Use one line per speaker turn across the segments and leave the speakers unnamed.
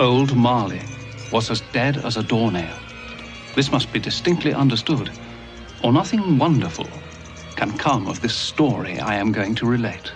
Old Marley was as dead as a doornail. This must be distinctly understood, or nothing wonderful can come of this story I am going to relate.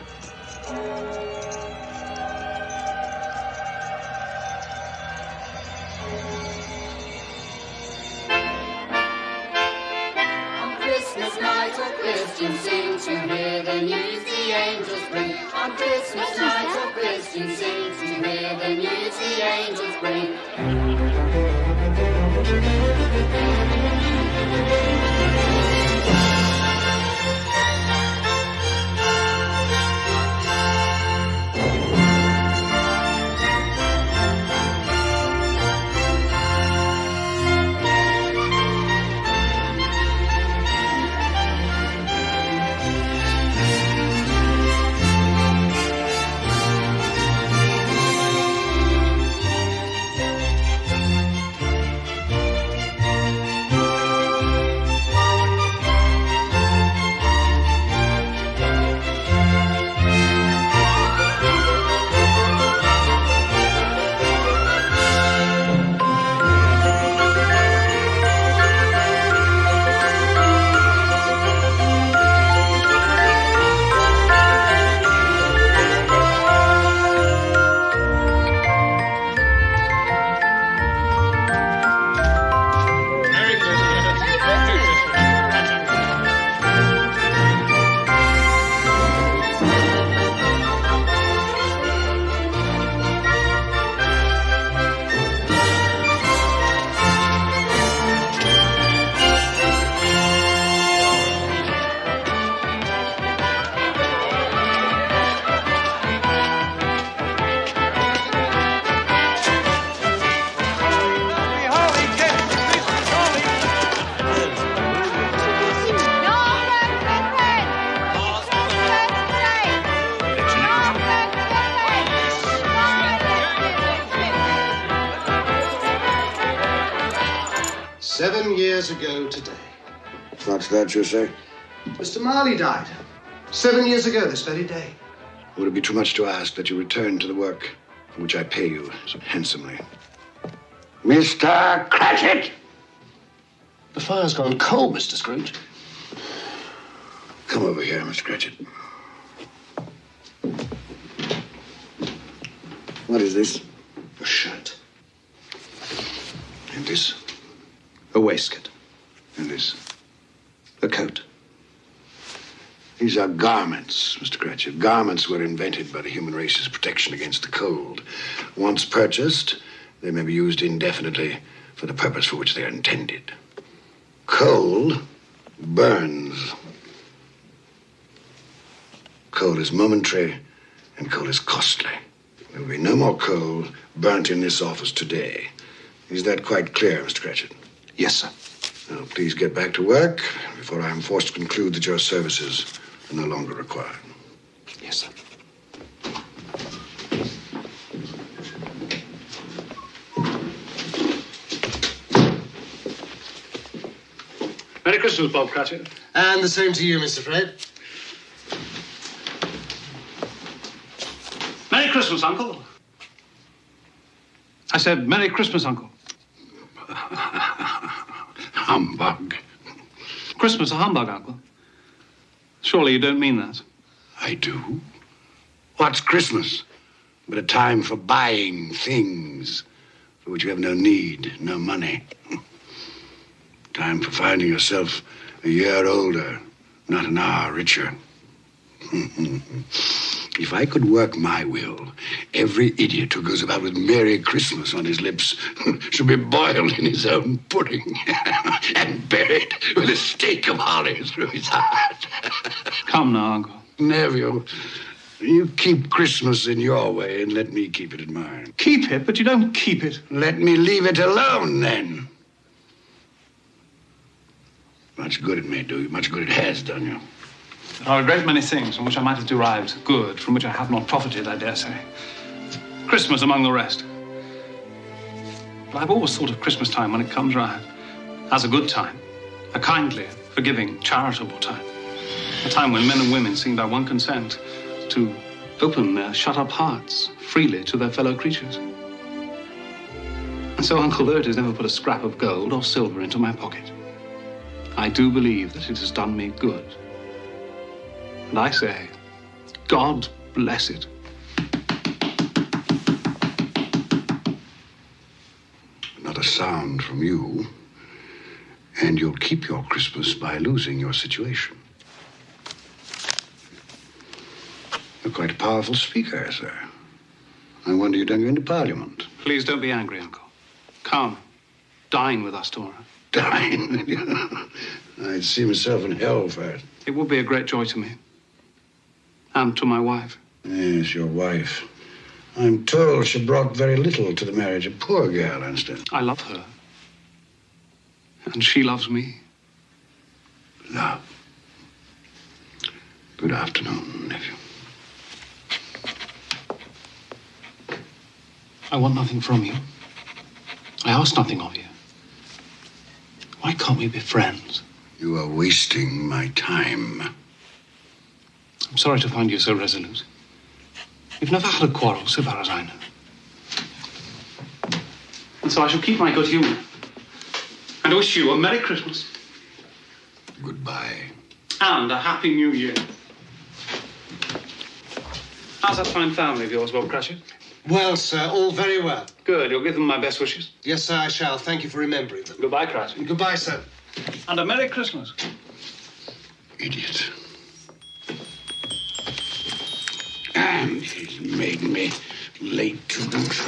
That you say?
Mr. Marley died. Seven years ago this very day.
Would it be too much to ask that you return to the work for which I pay you so handsomely? Mr. Cratchit!
The fire's gone cold, Mr. Scrooge.
Come over here, Mr. Cratchit. What is this?
A shirt.
And this?
A waistcoat.
And this?
A coat.
These are garments, Mr. Cratchit. Garments were invented by the human race as protection against the cold. Once purchased, they may be used indefinitely for the purpose for which they are intended. Coal burns. Coal is momentary, and coal is costly. There will be no more coal burnt in this office today. Is that quite clear, Mr. Cratchit?
Yes, sir.
Now, please get back to work before I am forced to conclude that your services are no longer required.
Yes, sir.
Merry Christmas, Bob Cratchit.
And the same to you, Mr. Fred.
Merry Christmas, Uncle. I said, Merry Christmas, Uncle.
Humbug.
Christmas a humbug, Uncle. Surely you don't mean that.
I do. What's Christmas but a time for buying things for which you have no need, no money? time for finding yourself a year older, not an hour richer. if I could work my will, every idiot who goes about with Merry Christmas on his lips should be boiled in his own pudding and buried with a stake of holly through his heart.
Come now, Uncle.
Nephew, you keep Christmas in your way and let me keep it in mine.
Keep it, but you don't keep it.
Let me leave it alone then. Much good it may do you, much good it has done you.
There are a great many things from which I might have derived good, from which I have not profited, I dare say. Christmas among the rest. But I've always thought of Christmas time when it comes round as a good time, a kindly, forgiving, charitable time. A time when men and women seem by one consent to open their shut up hearts freely to their fellow creatures. And so Uncle Lurt has never put a scrap of gold or silver into my pocket. I do believe that it has done me good. And I say, God bless it.
Not a sound from you. And you'll keep your Christmas by losing your situation. You're quite a powerful speaker, sir. I wonder you don't go into Parliament.
Please don't be angry, Uncle. Come, dine with us tomorrow.
Dine. I'd see myself in hell first.
It would be a great joy to me. And to my wife.
Yes, your wife. I'm told she brought very little to the marriage. A poor girl, understand?
I love her. And she loves me.
Love. Good afternoon, nephew.
I want nothing from you. I ask nothing of you. Why can't we be friends?
You are wasting my time.
I'm sorry to find you so resolute. We've never had a quarrel, so far as I know. And so I shall keep my good humor. And wish you a Merry Christmas
Goodbye.
and a Happy New Year. How's that fine family of yours, Bob Cratchit?
Well, sir, all very well.
Good. You'll give them my best wishes.
Yes, sir, I shall. Thank you for remembering them.
Goodbye, Cratchit.
Goodbye, sir.
And a Merry Christmas.
Idiot. And he's made me late to boot.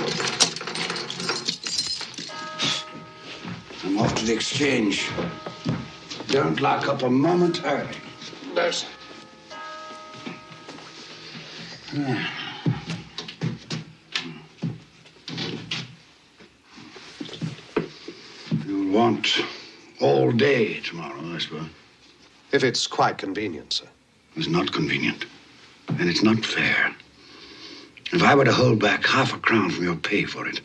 I'm off to the exchange. Don't lock up a moment early.
No, sir.
You'll want all day tomorrow, I suppose.
If it's quite convenient, sir.
It's not convenient. And it's not fair. If I were to hold back half a crown from your pay for it,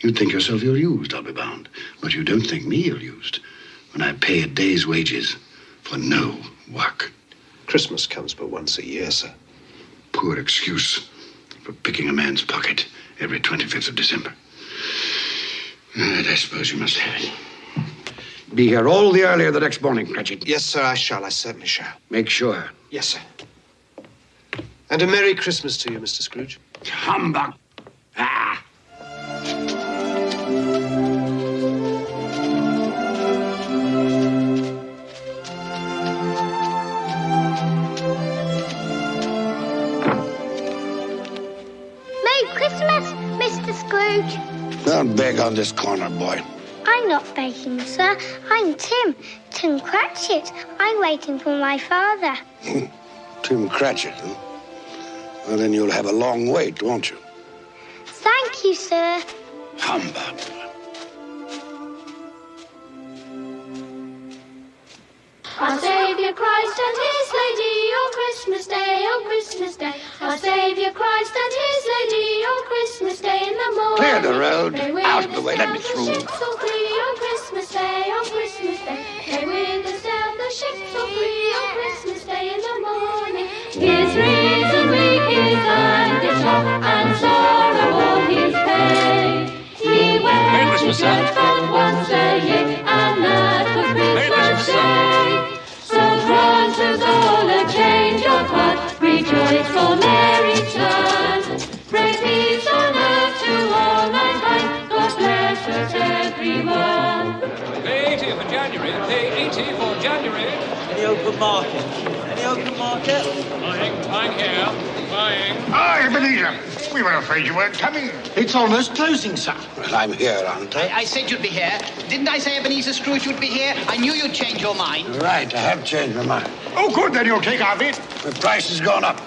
you'd think yourself ill-used, I'll be bound. But you don't think me ill-used when I pay a day's wages for no work.
Christmas comes but once a year, sir.
Poor excuse for picking a man's pocket every 25th of December. And I suppose you must have it. Be here all the earlier the next morning, Cratchit.
Yes, sir, I shall. I certainly shall.
Make sure.
Yes, sir. And a Merry Christmas to you, Mr. Scrooge.
Humbug. Ah.
Merry Christmas, Mr. Scrooge.
Don't beg on this corner, boy.
I'm not begging, sir. I'm Tim. Tim Cratchit. I'm waiting for my father.
Tim Cratchit, huh? Well, then you'll have a long wait, won't you?
Thank you, sir.
Humbug.
Our Saviour Christ and His Lady on Christmas Day, on Christmas Day. Our Saviour Christ and His Lady on Christmas Day in the morning.
Clear the road. Out of the way. Let
sail
me
the
through.
Ships all free on Christmas Day, on Christmas Day. They with us sail the ships all free on Christmas Day in the morning. His reason weak is and is short, and sorrow all his pain. He wears
Christmas,
his
sir.
red but once a year, and that was Christmas Day. So grant all a change of heart, rejoice for Mary return. Pray peace on earth to all mankind, God bless us everyone.
Pay 80 for January. Pay 80 for January.
Any open market? Any open market?
Buying, buying here. Buying.
Ah, Ebenezer. We were afraid you weren't coming.
It's almost closing, sir.
Well, I'm here, aren't I?
I, I said you'd be here. Didn't I say Ebenezer Scrooge would be here? I knew you'd change your mind.
Right, I have changed my mind.
Oh, good, then you'll take our bid.
The price has gone up.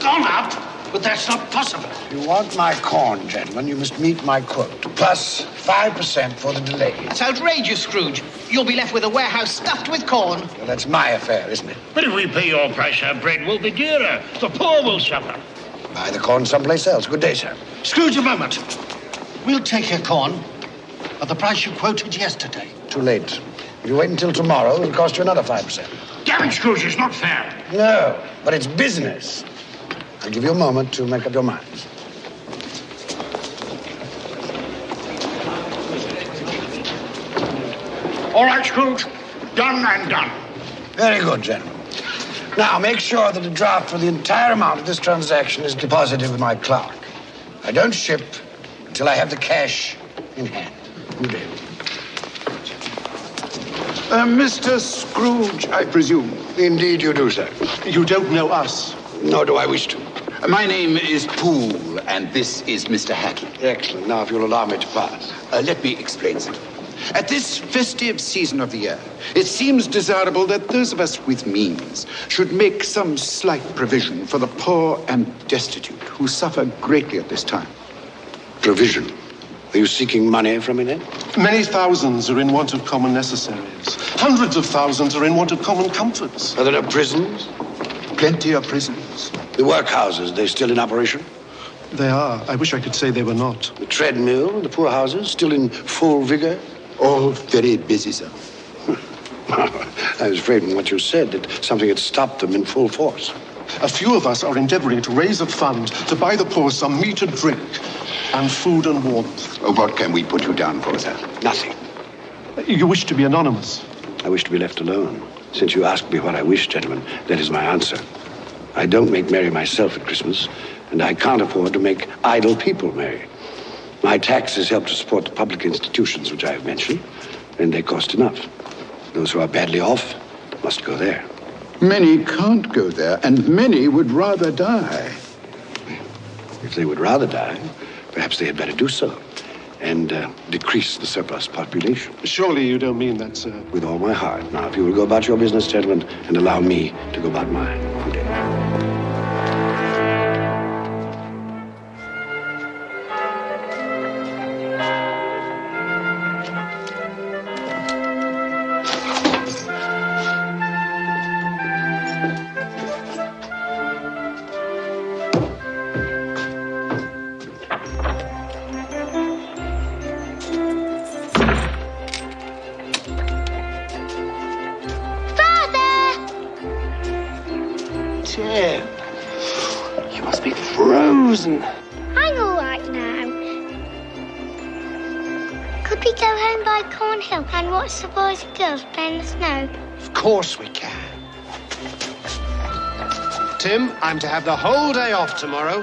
Gone up? But that's not possible.
If you want my corn, gentlemen, you must meet my quote. Plus 5% for the delay.
It's outrageous, Scrooge. You'll be left with a warehouse stuffed with corn.
Well, that's my affair, isn't it?
But if we pay your price, our bread will be dearer. The poor will suffer.
Buy the corn someplace else. Good day, sir.
Scrooge, a moment. We'll take your corn at the price you quoted yesterday.
Too late. If you wait until tomorrow, it'll cost you another 5%.
Damn it, Scrooge, it's not fair.
No, but it's business. I'll give you a moment to make up your minds.
All right, Scrooge. Done and done.
Very good, General. Now, make sure that a draft for the entire amount of this transaction is deposited with my clerk. I don't ship until I have the cash in hand. Good day.
Uh, Mr. Scrooge, I presume.
Indeed, you do, sir.
You don't know us.
Nor do I wish to.
My name is Poole, and this is Mr. Hackey.
Excellent. Now, if you'll allow me to pass.
Uh, let me explain something. At this festive season of the year, it seems desirable that those of us with means should make some slight provision for the poor and destitute who suffer greatly at this time.
Provision? Are you seeking money from me then?
Many thousands are in want of common necessaries. Hundreds of thousands are in want of common comforts.
Are there no prisons?
Plenty of prisons.
The workhouses, they still in operation?
They are. I wish I could say they were not.
The treadmill, the poorhouses, still in full vigor?
All very busy, sir.
I was afraid from what you said that something had stopped them in full force.
A few of us are endeavoring to raise a fund to buy the poor some meat and drink, and food and warmth.
Oh, what can we put you down for, sir?
Nothing.
You wish to be anonymous?
I wish to be left alone. Since you asked me what I wish, gentlemen, that is my answer. I don't make merry myself at Christmas, and I can't afford to make idle people merry. My taxes help to support the public institutions which I have mentioned, and they cost enough. Those who are badly off must go there.
Many can't go there, and many would rather die.
If they would rather die, perhaps they had better do so and uh, decrease the surplus population.
Surely you don't mean that, sir.
With all my heart. Now, if you will go about your business, gentlemen, and allow me to go about mine.
Watch the boys and girls play in the snow?
Of course we can.
Tim, I'm to have the whole day off tomorrow.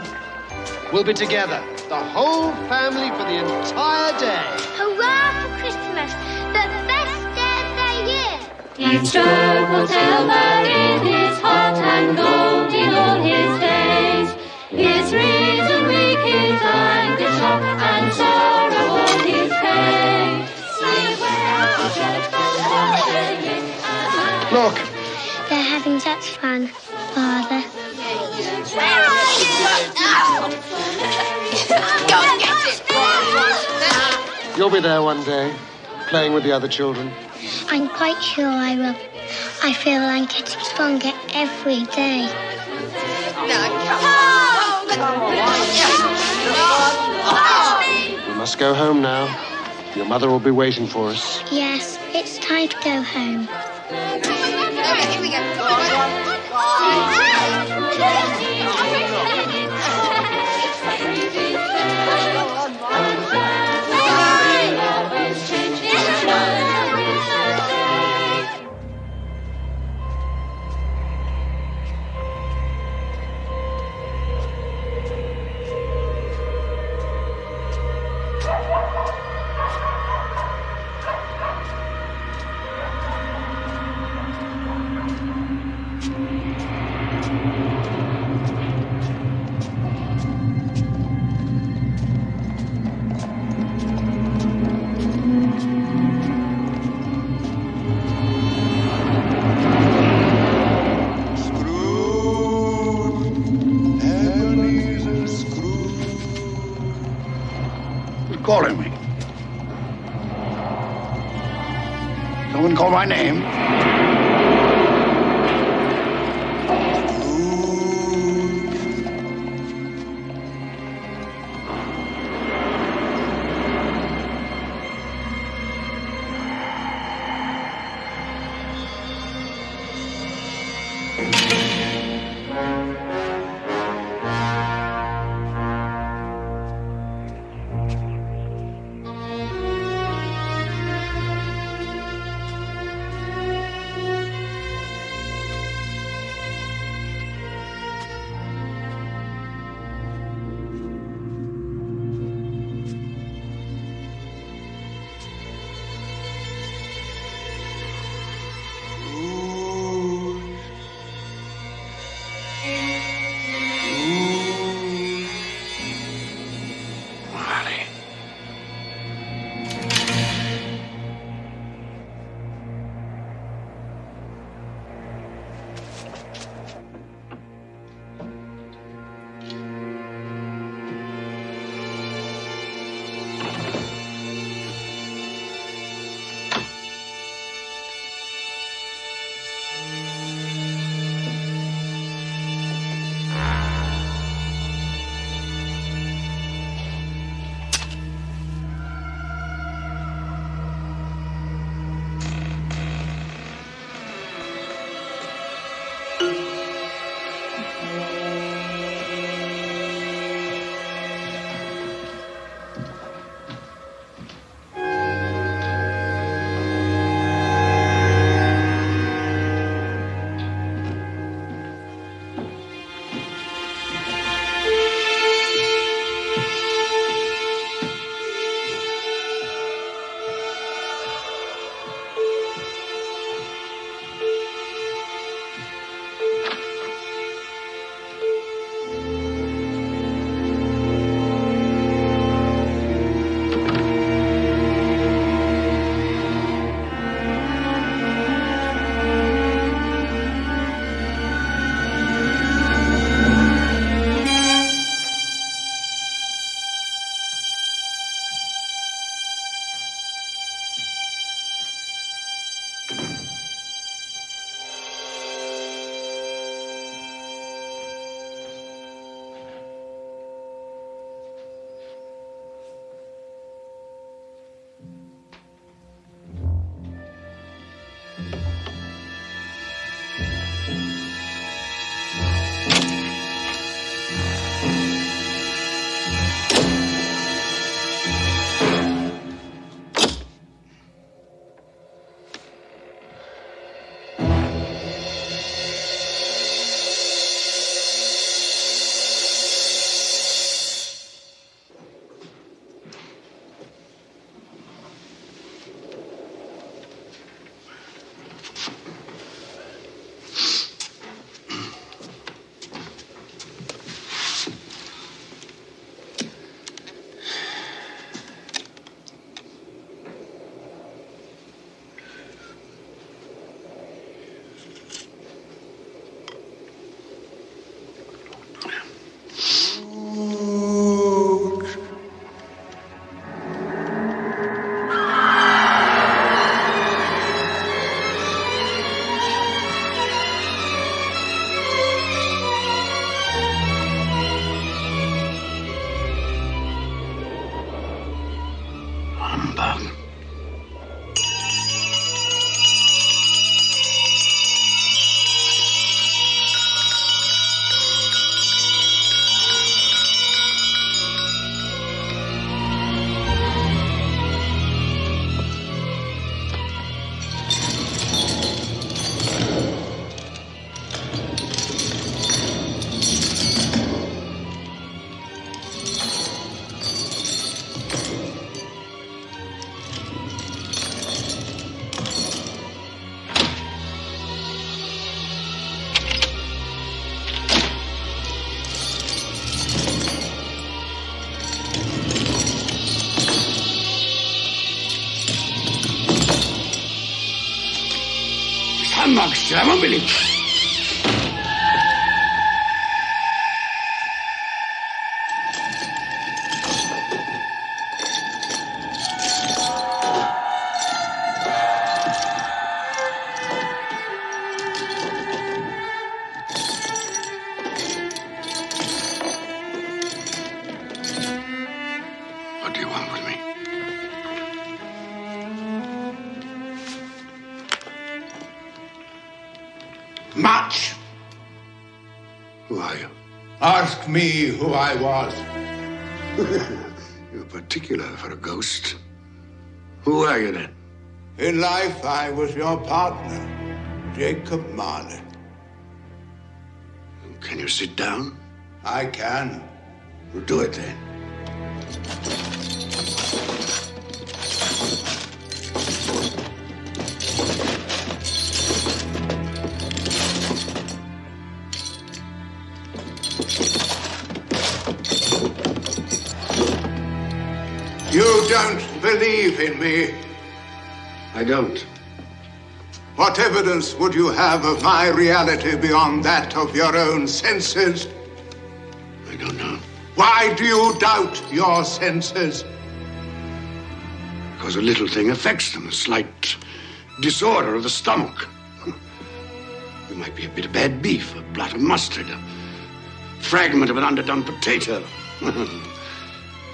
We'll be together, the whole family for the entire day.
Hurrah for Christmas! The best day of the year!
Each stroke will tell that in his heart and gold in all his days. His reason weak, his anger shock, and sorrow all his pain.
Look,
They're having such fun, Father.
Where are you? Go get it.
you'll be there one day, playing with the other children.
I'm quite sure I will. I feel I'm getting stronger every day.
We must go home now. Your mother will be waiting for us.
Yes, it's time to go home.
Who's calling me? Someone one call my name. Humbug. Who
I was.
You're particular for a ghost. Who are you then?
In life, I was your partner, Jacob Marley.
Can you sit down?
I can.
Well, do it then.
Me.
I don't.
What evidence would you have of my reality beyond that of your own senses?
I don't know.
Why do you doubt your senses?
Because a little thing affects them, a slight disorder of the stomach. It might be a bit of bad beef, a blot of mustard, a fragment of an underdone potato.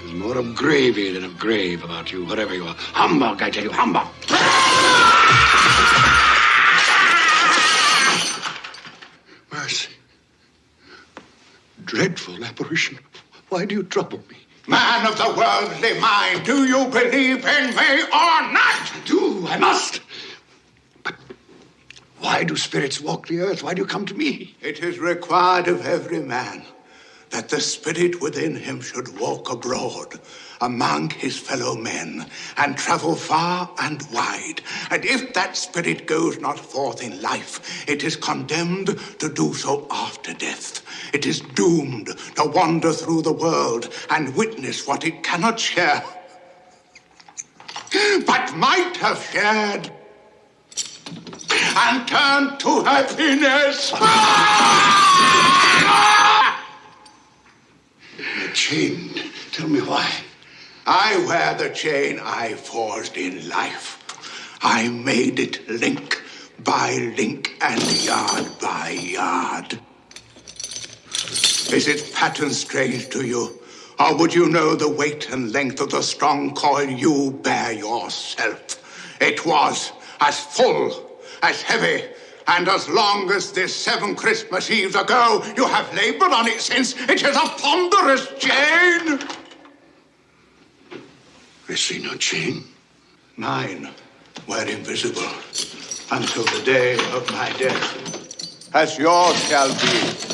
There's more of gravy than of grave about you, whatever you are. Humbug, I tell you, humbug. Mercy. Dreadful apparition. Why do you trouble me?
Man of the worldly mind, do you believe in me or not?
Do. I must. But why do spirits walk the earth? Why do you come to me?
It is required of every man that the spirit within him should walk abroad among his fellow men and travel far and wide. And if that spirit goes not forth in life, it is condemned to do so after death. It is doomed to wander through the world and witness what it cannot share, but might have shared and turn to happiness.
Ah! Chained. Tell me why.
I wear the chain I forged in life. I made it link by link and yard by yard. Is its pattern strange to you? Or would you know the weight and length of the strong coil you bear yourself? It was as full, as heavy, and as long as this seven Christmas Eves ago, you have labored on it since. It is a ponderous chain.
I see no chain.
Mine were invisible until the day of my death, as yours shall be.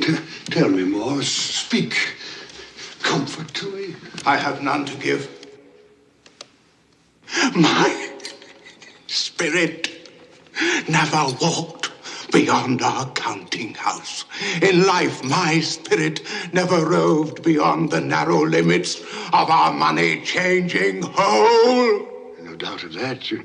T- tell me more. Speak. Comfort to me.
I have none to give. My spirit never walked beyond our counting house. In life, my spirit never roved beyond the narrow limits of our money changing hole.
No doubt of that. You,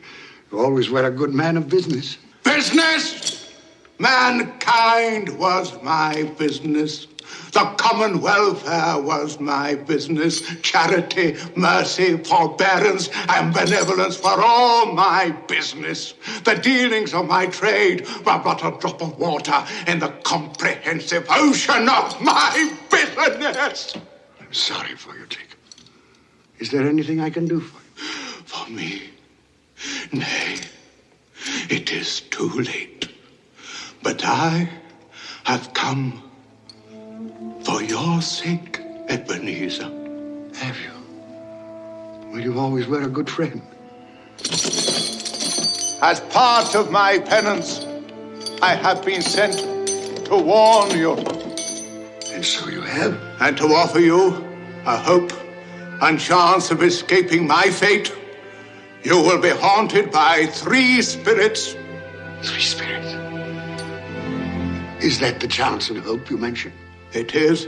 you always were a good man of business.
Business! Mankind was my business. The common welfare uh, was my business. Charity, mercy, forbearance, and benevolence were all my business. The dealings of my trade were but a drop of water in the comprehensive ocean of my business.
I'm sorry for you, Jacob. Is there anything I can do for you?
For me? Nay, it is too late. But I have come Oh, for your sake, Ebenezer.
Have you? Well, you always were a good friend.
As part of my penance, I have been sent to warn you.
And so you have?
And to offer you a hope and chance of escaping my fate. You will be haunted by three spirits.
Three spirits? Is that the chance and hope you mentioned?
It is.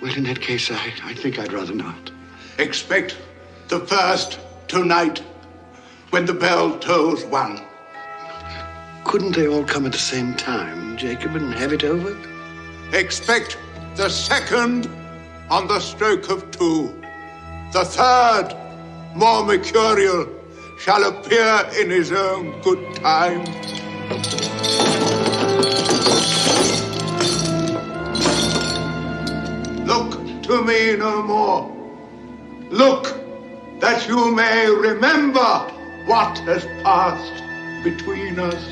Well, in that case, I, I think I'd rather not.
Expect the first tonight when the bell tolls one.
Couldn't they all come at the same time, Jacob, and have it over?
Expect the second on the stroke of two. The third, more mercurial, shall appear in his own good time. To me no more. Look that you may remember what has passed between us.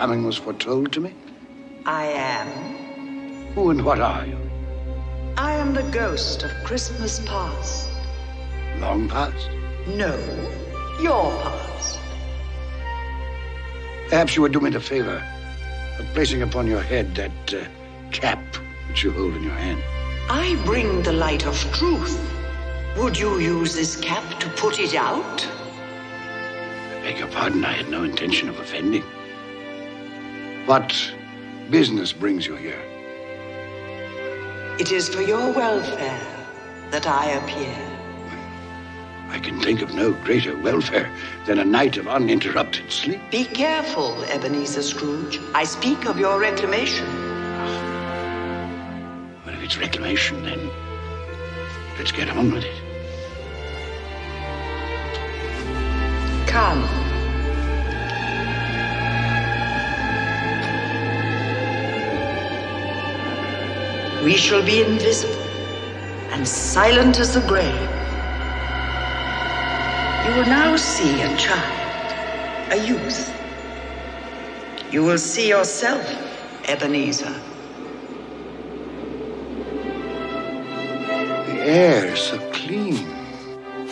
Coming was foretold to me?
I am.
Who and what are you?
I am the ghost of Christmas past.
Long past?
No, your past.
Perhaps you would do me the favor of placing upon your head that uh, cap which you hold in your hand.
I bring the light of truth. Would you use this cap to put it out?
I beg your pardon, I had no intention of offending. What business brings you here?
It is for your welfare that I appear.
I can think of no greater welfare than a night of uninterrupted sleep.
Be careful, Ebenezer Scrooge. I speak of your reclamation.
Well, if it's reclamation, then let's get on with it.
Come. We shall be invisible and silent as the grave. You will now see a child. a youth. You will see yourself, Ebenezer.
The air is so clean.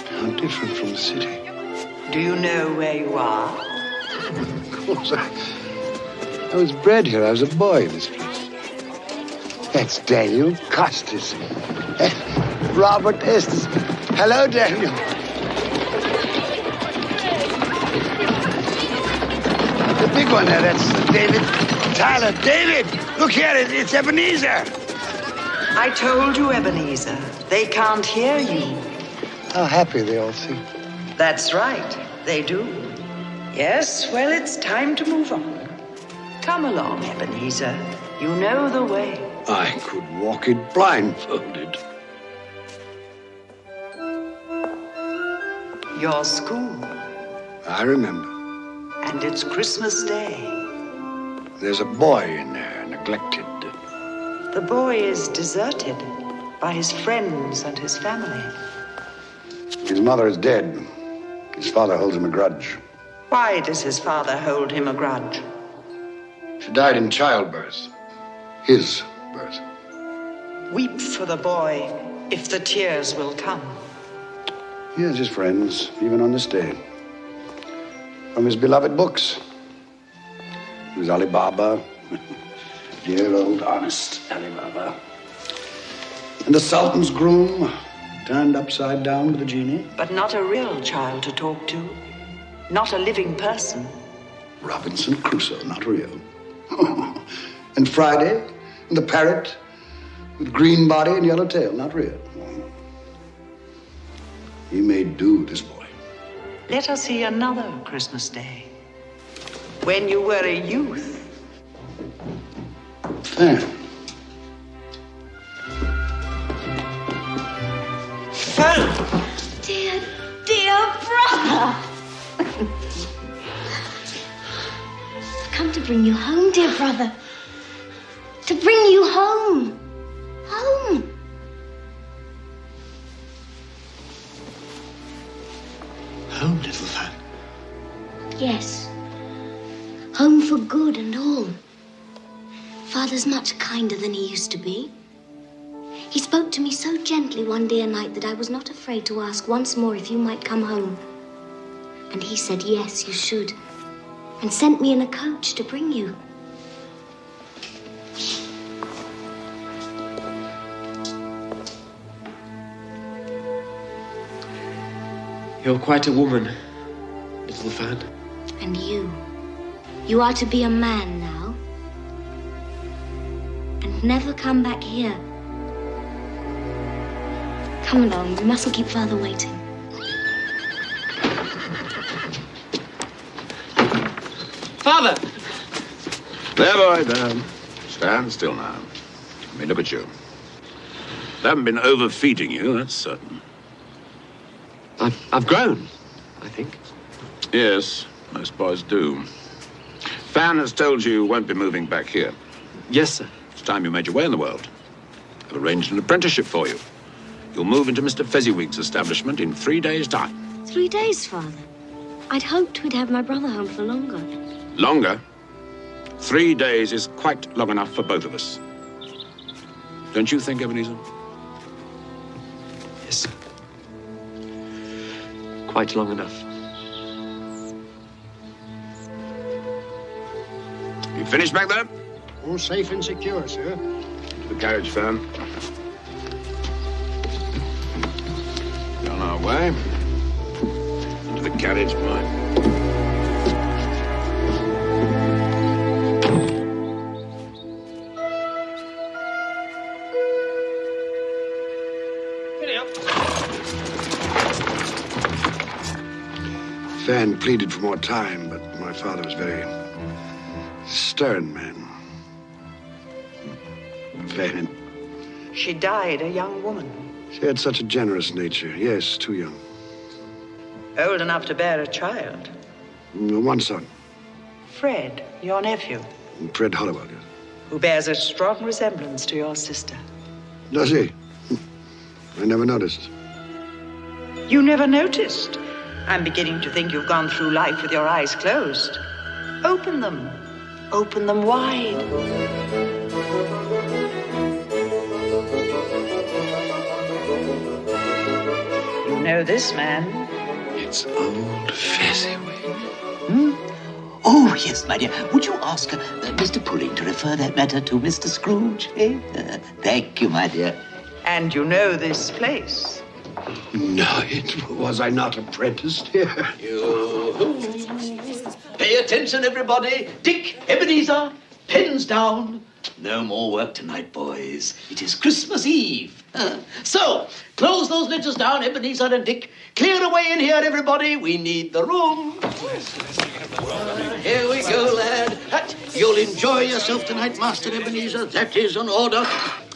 How different from the city.
Do you know where you are?
Of course, I, I was bred here. I was a boy in this place. That's Daniel Costas. Robert Estes. Hello, Daniel. The big one there, that's David Tyler. David, look here, it- it's Ebenezer.
I told you, Ebenezer. They can't hear you.
How happy they all seem.
That's right, they do. Yes, well, it's time to move on. Come along, Ebenezer. You know the way.
I could walk it blindfolded.
Your school,
I remember.
and it's Christmas Day.
There's a boy in there, neglected.
The boy is deserted by his friends and his family.
His mother is dead. His father holds him a grudge.
Why does his father hold him a grudge?
She died in childbirth. His birth.
Weep for the boy if the tears will come.
He has his friends, even on this day. From his beloved books. There's Ali Baba. Dear old honest Ali Baba. And the Sultan's groom, turned upside down with a genie.
But not a real child to talk to. Not a living person.
Robinson Crusoe, not real. and Friday, and the parrot with green body and yellow tail, not real. He made do, this boy.
Let us see another Christmas Day. When you were a youth.
Fan.
Dear, dear brother. I've come to bring you home, dear brother. To bring you home. Home.
Home, little fan.
Yes. Home for good and all. Father's much kinder than he used to be. He spoke to me so gently one dear night that I was not afraid to ask once more if you might come home. And he said, yes, you should. And sent me in a coach to bring you.
You're quite a woman, little fan.
And you. You are to be a man now. And never come back here. Come along, we mustn't keep father waiting.
Father!
There, boy, there. Stand still now. Let me look at you. They haven't been overfeeding you, that's certain.
I've, I've grown, I think.
Yes, most boys do. Fan has told you you won't be moving back here.
Yes, sir.
It's time you made your way in the world. I've arranged an apprenticeship for you. You'll move into Mr. Fezziwig's establishment in three days' time.
Three days, father. I'd hoped we'd have my brother home for longer.
Longer? Three days is quite long enough for both of us. Don't you think, Ebenezer?
Quite long enough.
You finished back there?
All safe and secure, sir.
To the carriage, Fan. We're on our way. Into the carriage, boy.
Fan pleaded for more time, but my father was very stern man. Fan,
She died a young woman,
she had such a generous nature. Yes, too young.
old enough to bear a child.
Mm, One son,
Fred, your nephew,
Fred Hollowell. yes.
who bears a strong resemblance to your sister.
Does he? I never noticed.
You never noticed? I'm beginning to think you've gone through life with your eyes closed. Open them. Open them wide. You know this man.
It's old Fezziwig.
Hmm? Oh, yes, my dear. Would you ask uh, Mr. Pulling to refer that matter to Mr. Scrooge? Eh? Uh, thank you, my dear.
And you know this place.
No, it was I not apprenticed here. You.
Pay attention, everybody. Dick, Ebenezer, pens down. No more work tonight, boys. It is Christmas Eve. Uh, so, close those ledgers down, Ebenezer and Dick. Clear away in here, everybody. We need the room. Here we go, lad. That- You'll enjoy yourself tonight, Master Ebenezer. That is an order.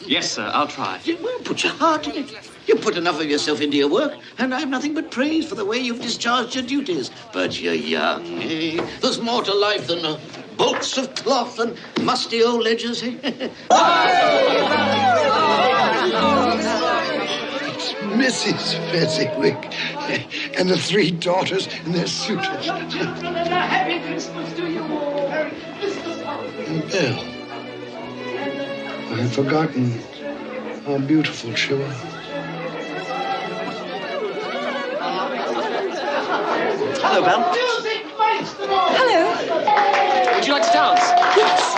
Yes, sir, I'll try.
Well, put your heart in it. You put enough of yourself into your work, and I've nothing but praise for the way you've discharged your duties. But you're young, eh? There's more to life than uh, bolts of cloth and musty old ledgers, eh?
Mrs. Fezziwig and the three daughters and their suitors.
Happy Christmas to you all.
And Belle. I had forgotten how beautiful she was.
Hello, Belle.
Hello.
Would you like to dance?
Yes.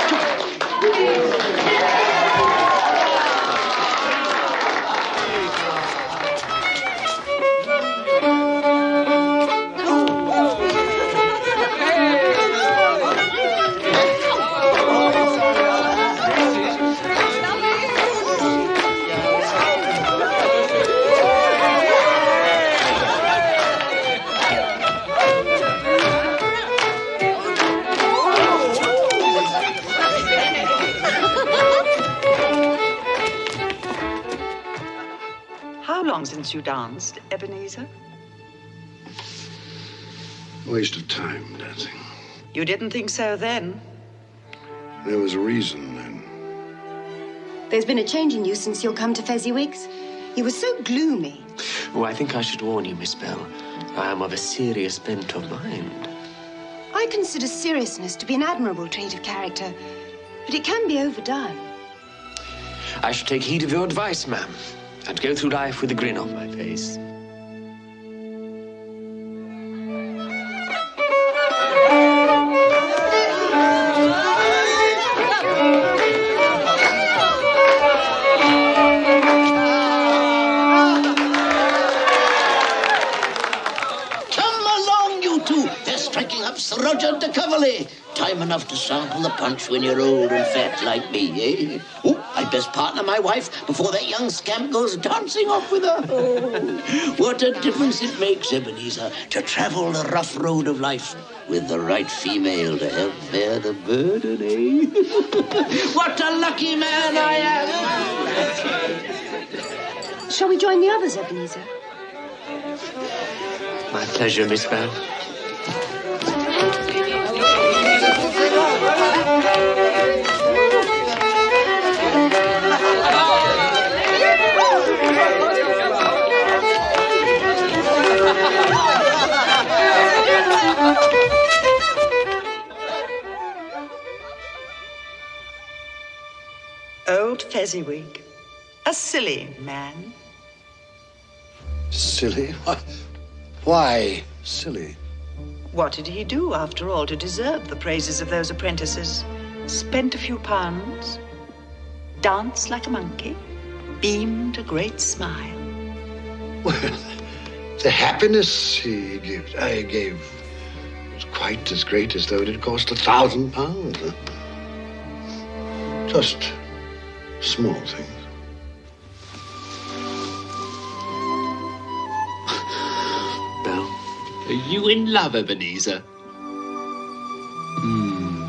Long since you danced, Ebenezer?
Waste of time dancing.
You didn't think so then.
There was a reason then.
There's been a change in you since you've come to Fezziwig's. You were so gloomy.
Oh, I think I should warn you, Miss Belle. I am of a serious bent of mind.
I consider seriousness to be an admirable trait of character, but it can be overdone.
I should take heed of your advice, ma'am, and go through life with a grin on my face.
Come along, you two. They're striking up Sir Roger de Coverley. Time enough to sample the punch when you're old and fat like me, eh? Oh, I'd partner my wife before that young scamp goes dancing off with her. Oh, what a difference it makes, Ebenezer, to travel the rough road of life with the right female to help bear the burden, eh? what a lucky man I am!
Shall we join the others, Ebenezer?
My pleasure, Miss Belle.
Old Fezziwig. A silly man.
Silly? Why, why silly?
What did he do, after all, to deserve the praises of those apprentices? Spent a few pounds, danced like a monkey, beamed a great smile.
Well, the happiness he gave, I gave was quite as great as though it had cost a thousand pounds. Just small things.
Belle, are you in love, Ebenezer? Hmm.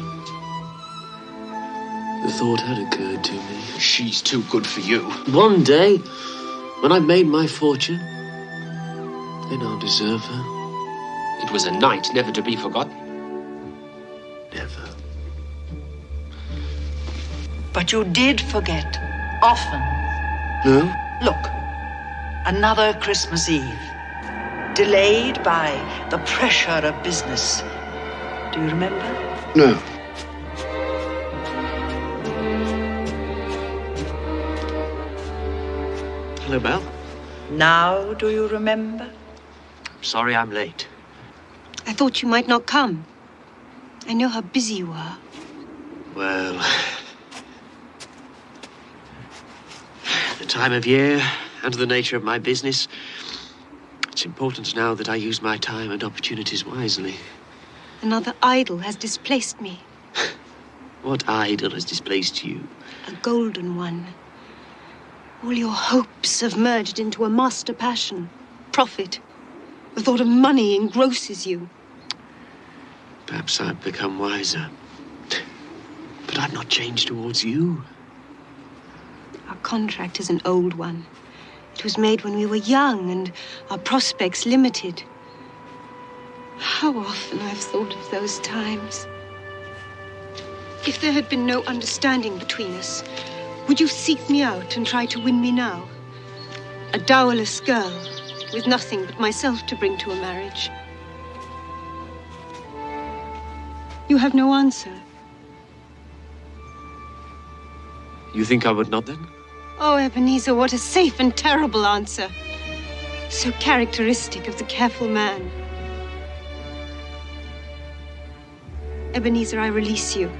The thought had occurred to me.
She's too good for you.
One day, when I've made my fortune, then I'll deserve her.
It was a night never to be forgotten.
Never.
But you did forget, often.
No?
Look, another Christmas Eve. Delayed by the pressure of business. Do you remember?
No.
Hello, Belle.
Now do you remember?
I'm sorry I'm late.
I thought you might not come. I know how busy you are.
Well, the time of year and the nature of my business, it's important now that I use my time and opportunities wisely.
Another idol has displaced me.
What idol has displaced you?
A golden one. All your hopes have merged into a master passion. Profit. The thought of money engrosses you.
Perhaps I've become wiser. But I've not changed towards you.
Our contract is an old one. It was made when we were young and our prospects limited. How often I've thought of those times. If there had been no understanding between us, would you seek me out and try to win me now? A dowerless girl with nothing but myself to bring to a marriage. You have no answer.
You think I would not then?
Oh, Ebenezer, what a safe and terrible answer. So characteristic of the careful man. Ebenezer, I release you.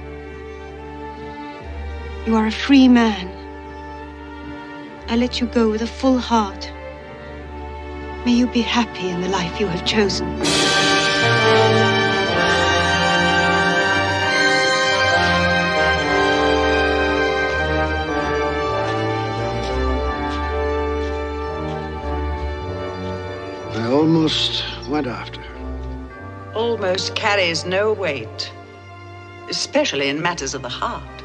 You are a free man. I let you go with a full heart. May you be happy in the life you have chosen.
Almost went after her.
Almost carries no weight, especially in matters of the heart.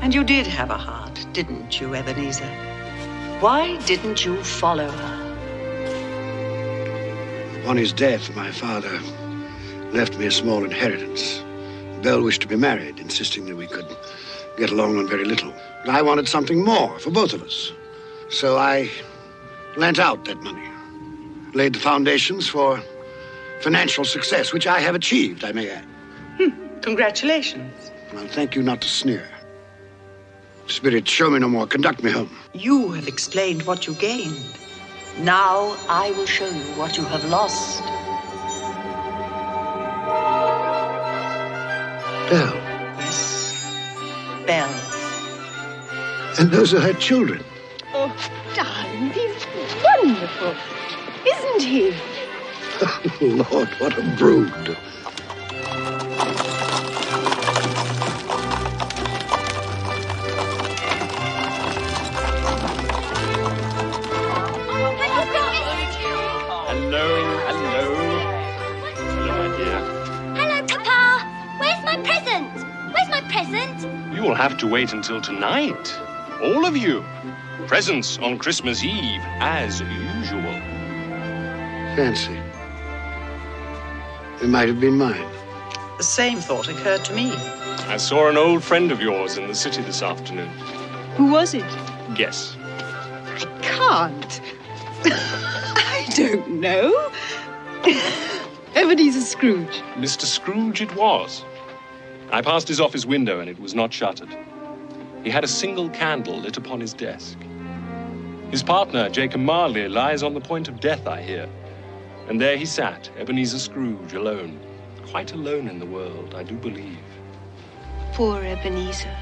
And you did have a heart, didn't you, Ebenezer? Why didn't you follow her?
Upon his death, my father left me a small inheritance. Belle wished to be married, insisting that we could get along on very little. But I wanted something more for both of us. So I lent out that money, laid the foundations for financial success, which I have achieved, I may add. Hmm.
Congratulations.
Well, thank you not to sneer. Spirit, show me no more. Conduct me home.
You have explained what you gained. Now I will show you what you have lost.
Belle.
Yes, Belle.
And those are her children.
Oh, darling, he's wonderful. Isn't he?
Oh, Lord, what a brood.
Hello, hello. Hello, my dear.
Hello, Papa. Where's my present? Where's my present?
You will have to wait until tonight. All of you. Presents on Christmas Eve, as usual.
Fancy. It might have been mine.
The same thought occurred to me.
I saw an old friend of yours in the city this afternoon.
Who was it?
Guess.
I can't. I don't know. Ebenezer Scrooge.
Mr. Scrooge it was. I passed his office window and it was not shuttered. He had a single candle lit upon his desk. His partner, Jacob Marley, lies on the point of death, I hear. And there he sat, Ebenezer Scrooge, alone. Quite alone in the world, I do believe.
Poor Ebenezer.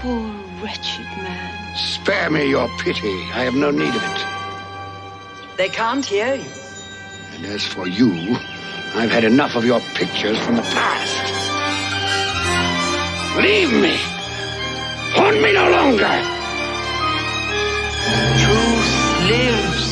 Poor wretched man.
Spare me your pity. I have no need of it.
They can't hear you.
And as for you, I've had enough of your pictures from the past. Leave me. Haunt me no longer.
Truth lives.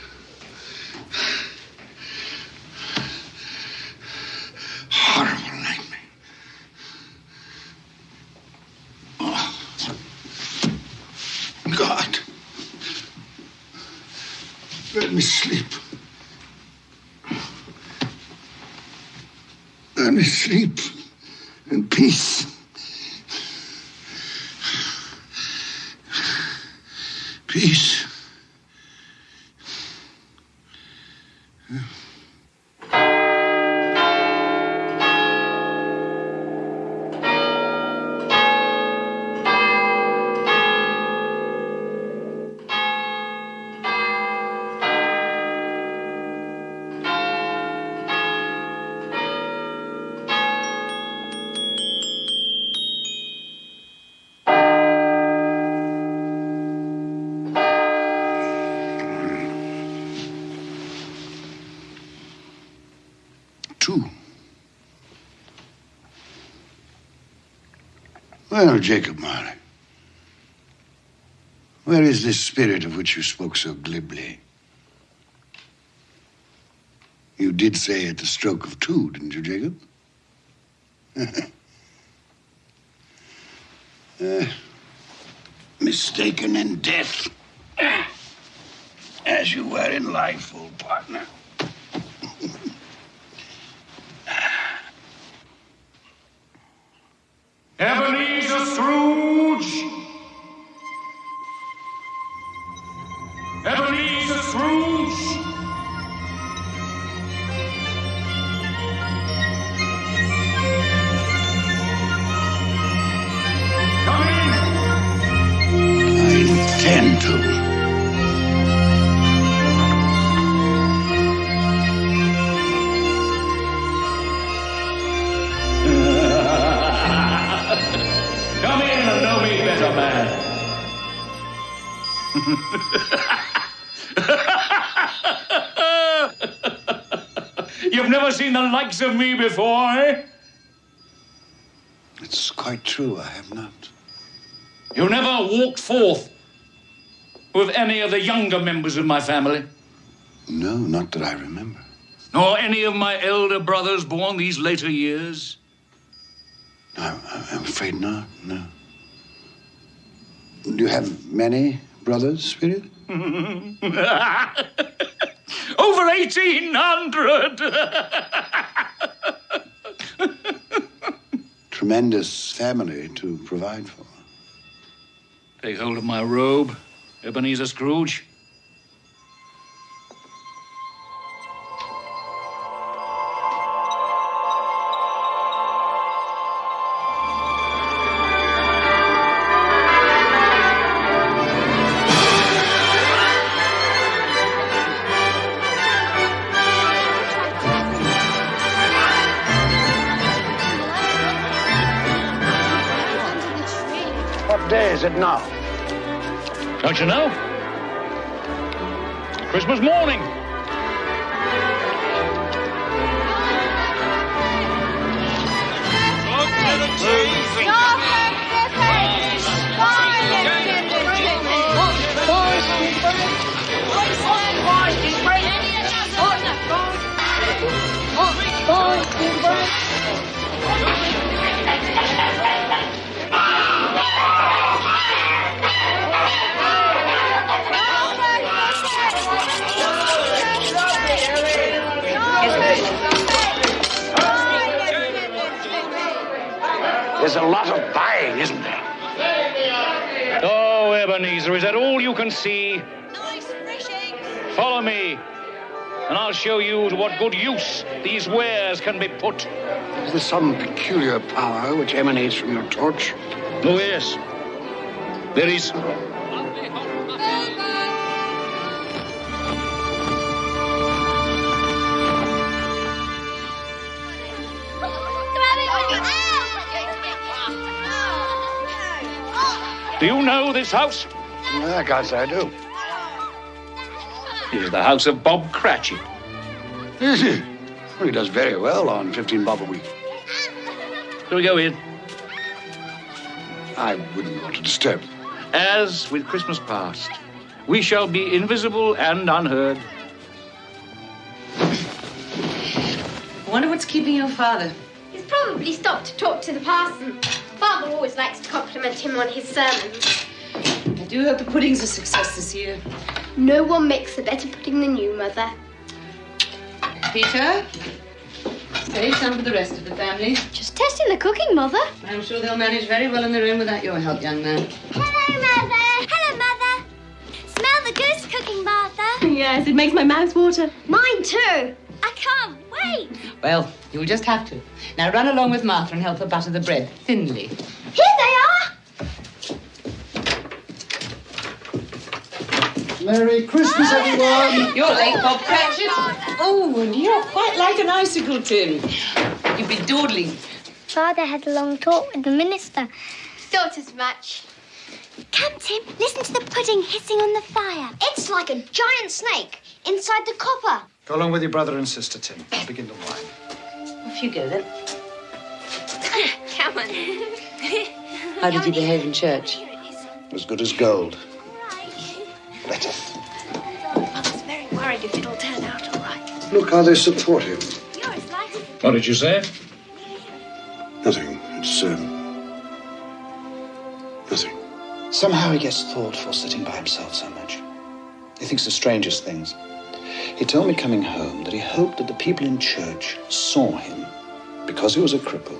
asleep. Let me sleep in peace. Peace. Jacob Marley, where is this spirit of which you spoke so glibly? You did say at the stroke of two, didn't you, Jacob? Uh, mistaken in death, as you were in life, old partner.
Likes of me before, eh?
It's quite true, I have not.
You never walked forth with any of the younger members of my family,
No, not that I remember.
nor any of my elder brothers born these later years.
I'm, I'm afraid not, no. Do you have many brothers, Spirit?
Over 1,800!
Tremendous family to provide for.
Take hold of my robe, Ebenezer Scrooge. Don't you know? Christmas morning.
There's a lot of buying, isn't there?
Oh, Ebenezer, is that all you can see? Nice fresh eggs. Follow me, and I'll show you to what good use these wares can be put.
Is there some peculiar power which emanates from your torch?
Oh, yes. There is. Do you know this house?
I can't say I do.
It is the house of Bob Cratchit.
Is he? Well, he does very well on 15 bob a week.
Shall we go in?
I wouldn't want to disturb.
As with Christmas past, we shall be invisible and unheard.
I wonder what's keeping your father.
He's probably stopped to talk to the parson. Father always likes to compliment him on his sermons.
I do hope the pudding's a success this year.
No one makes a better pudding than you, Mother.
Peter, save some for the rest of the family.
Just testing the cooking, Mother.
I'm sure they'll manage very well in their own without your help, young man.
Hello, Mother. Hello, Mother. Smell the goose cooking, Martha.
Yes, it makes my mouth water.
Mine too. I can't wait.
Well, you'll just have to. Now run along with Martha and help her butter the bread thinly.
Here they are.
Merry Christmas, ah! everyone!
You're late, Bob Cratchit. Oh, and you're quite like an icicle, Tim. You've been dawdling.
Father had a long talk with the minister.
Thought as much.
Come, Tim, listen to the pudding hissing on the fire. It's like a giant snake inside the copper.
Go along with your brother and sister, Tim. I'll begin the wine.
Off you go, then.
Come on.
How did you behave in church?
As good as gold. Letteth.
Mother's very worried if it'll turn out all right.
Look how they support him.
You're as
What did you say?
Nothing. It's, um, nothing.
Somehow he gets thoughtful sitting by himself so much. He thinks the strangest things. He told me coming home that he hoped that the people in church saw him because he was a cripple,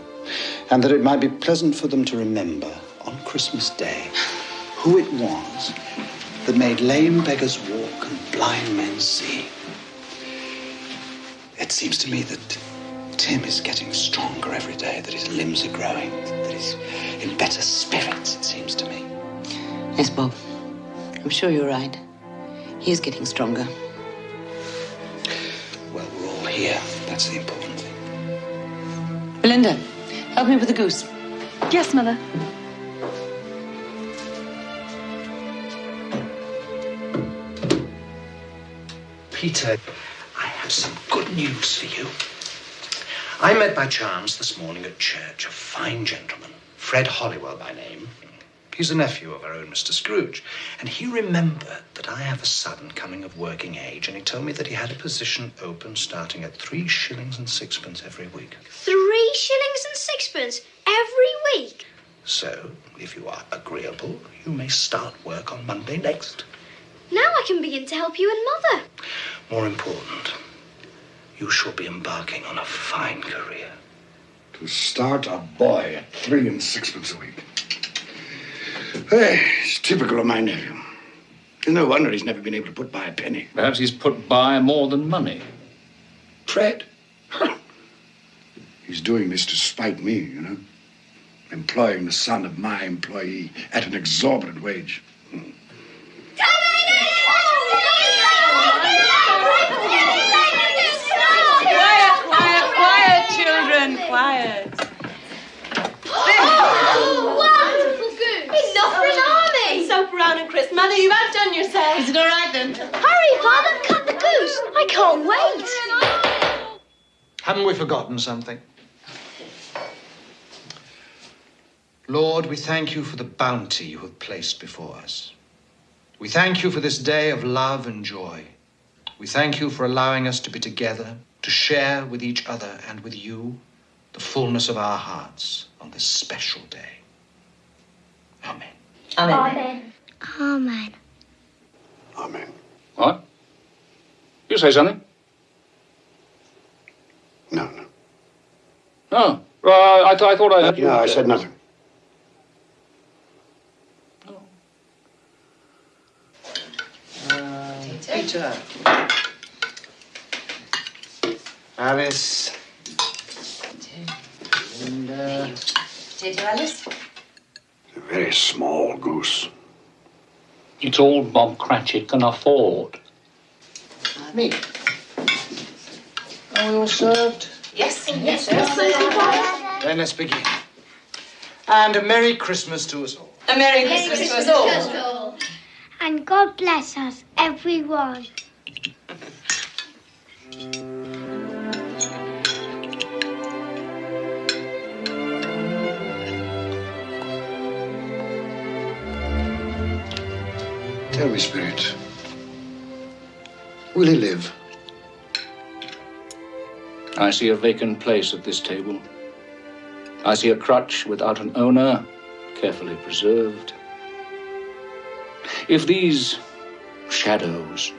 and that it might be pleasant for them to remember on Christmas Day who it was that made lame beggars walk and blind men see. It seems to me that Tim is getting stronger every day, that his limbs are growing, that he's in better spirits, it seems to me.
Yes, Bob. I'm sure you're right. He is getting stronger.
Well, we're all here. That's the important thing.
Belinda, help me with the goose.
Yes, Mother.
Peter, I have some good news for you. I met by chance this morning at church a fine gentleman, Fred Hollywell by name. He's a nephew of our own Mr. Scrooge, and he remembered that I have a son coming of working age, and he told me that he had a position open starting at three shillings and sixpence every week.
Three shillings and sixpence every week.
So, if you are agreeable, you may start work on Monday next.
Now I can begin to help you and Mother.
More important, you shall be embarking on a fine career.
To start a boy at three and sixpence a week. Hey, it's typical of my nephew. No wonder he's never been able to put by a penny.
Perhaps he's put by more than money.
Fred? he's doing this to spite me, you know. Employing the son of my employee at an exorbitant wage.
Quiet, quiet, quiet, children, quiet.
Wonderful goose. Enough for an army.
Soap around and Chris. Mother, you've outdone yourself.
Is it all right then?
Hurry, Father, cut the goose. I can't wait.
Haven't we forgotten something? Lord, we thank you for the bounty you have placed before us. We thank you for this day of love and joy. We thank you for allowing us to be together, to share with each other and with you the fullness of our hearts on this special day. Amen.
Amen. Amen.
Amen. Amen.
What? You say something?
No, no.
Oh, well, I, I thought I heard you.
No, I said nothing. Oh.
Peter. Alice. Linda.
Potato uh, Alice?
A very small goose.
It's all Bob Cratchit can afford.
Me. Are we all served?
Yes,
yes,
Then let's begin. And a Merry Christmas to us all.
A Merry Christmas to us all.
And God bless us, everyone.
Tell me, Spirit. Will he live?
I see a vacant place at this table. I see a crutch without an owner, carefully preserved. If these shadows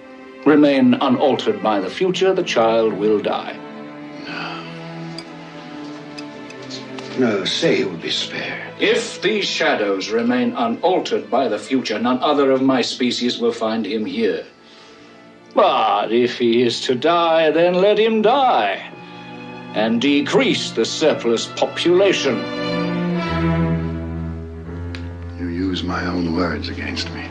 remain unaltered by the future, the child will die.
No, say he will be spared.
If these shadows remain unaltered by the future, none other of my species will find him here. But if he is to die, then let him die and decrease the surplus population.
You use my own words against me.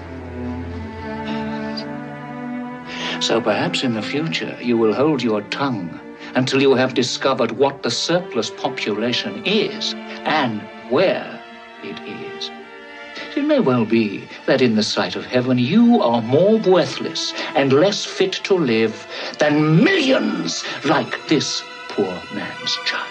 So perhaps in the future you will hold your tongue until you have discovered what the surplus population is and where it is. It may well be that in the sight of heaven you are more worthless and less fit to live than millions like this poor man's child.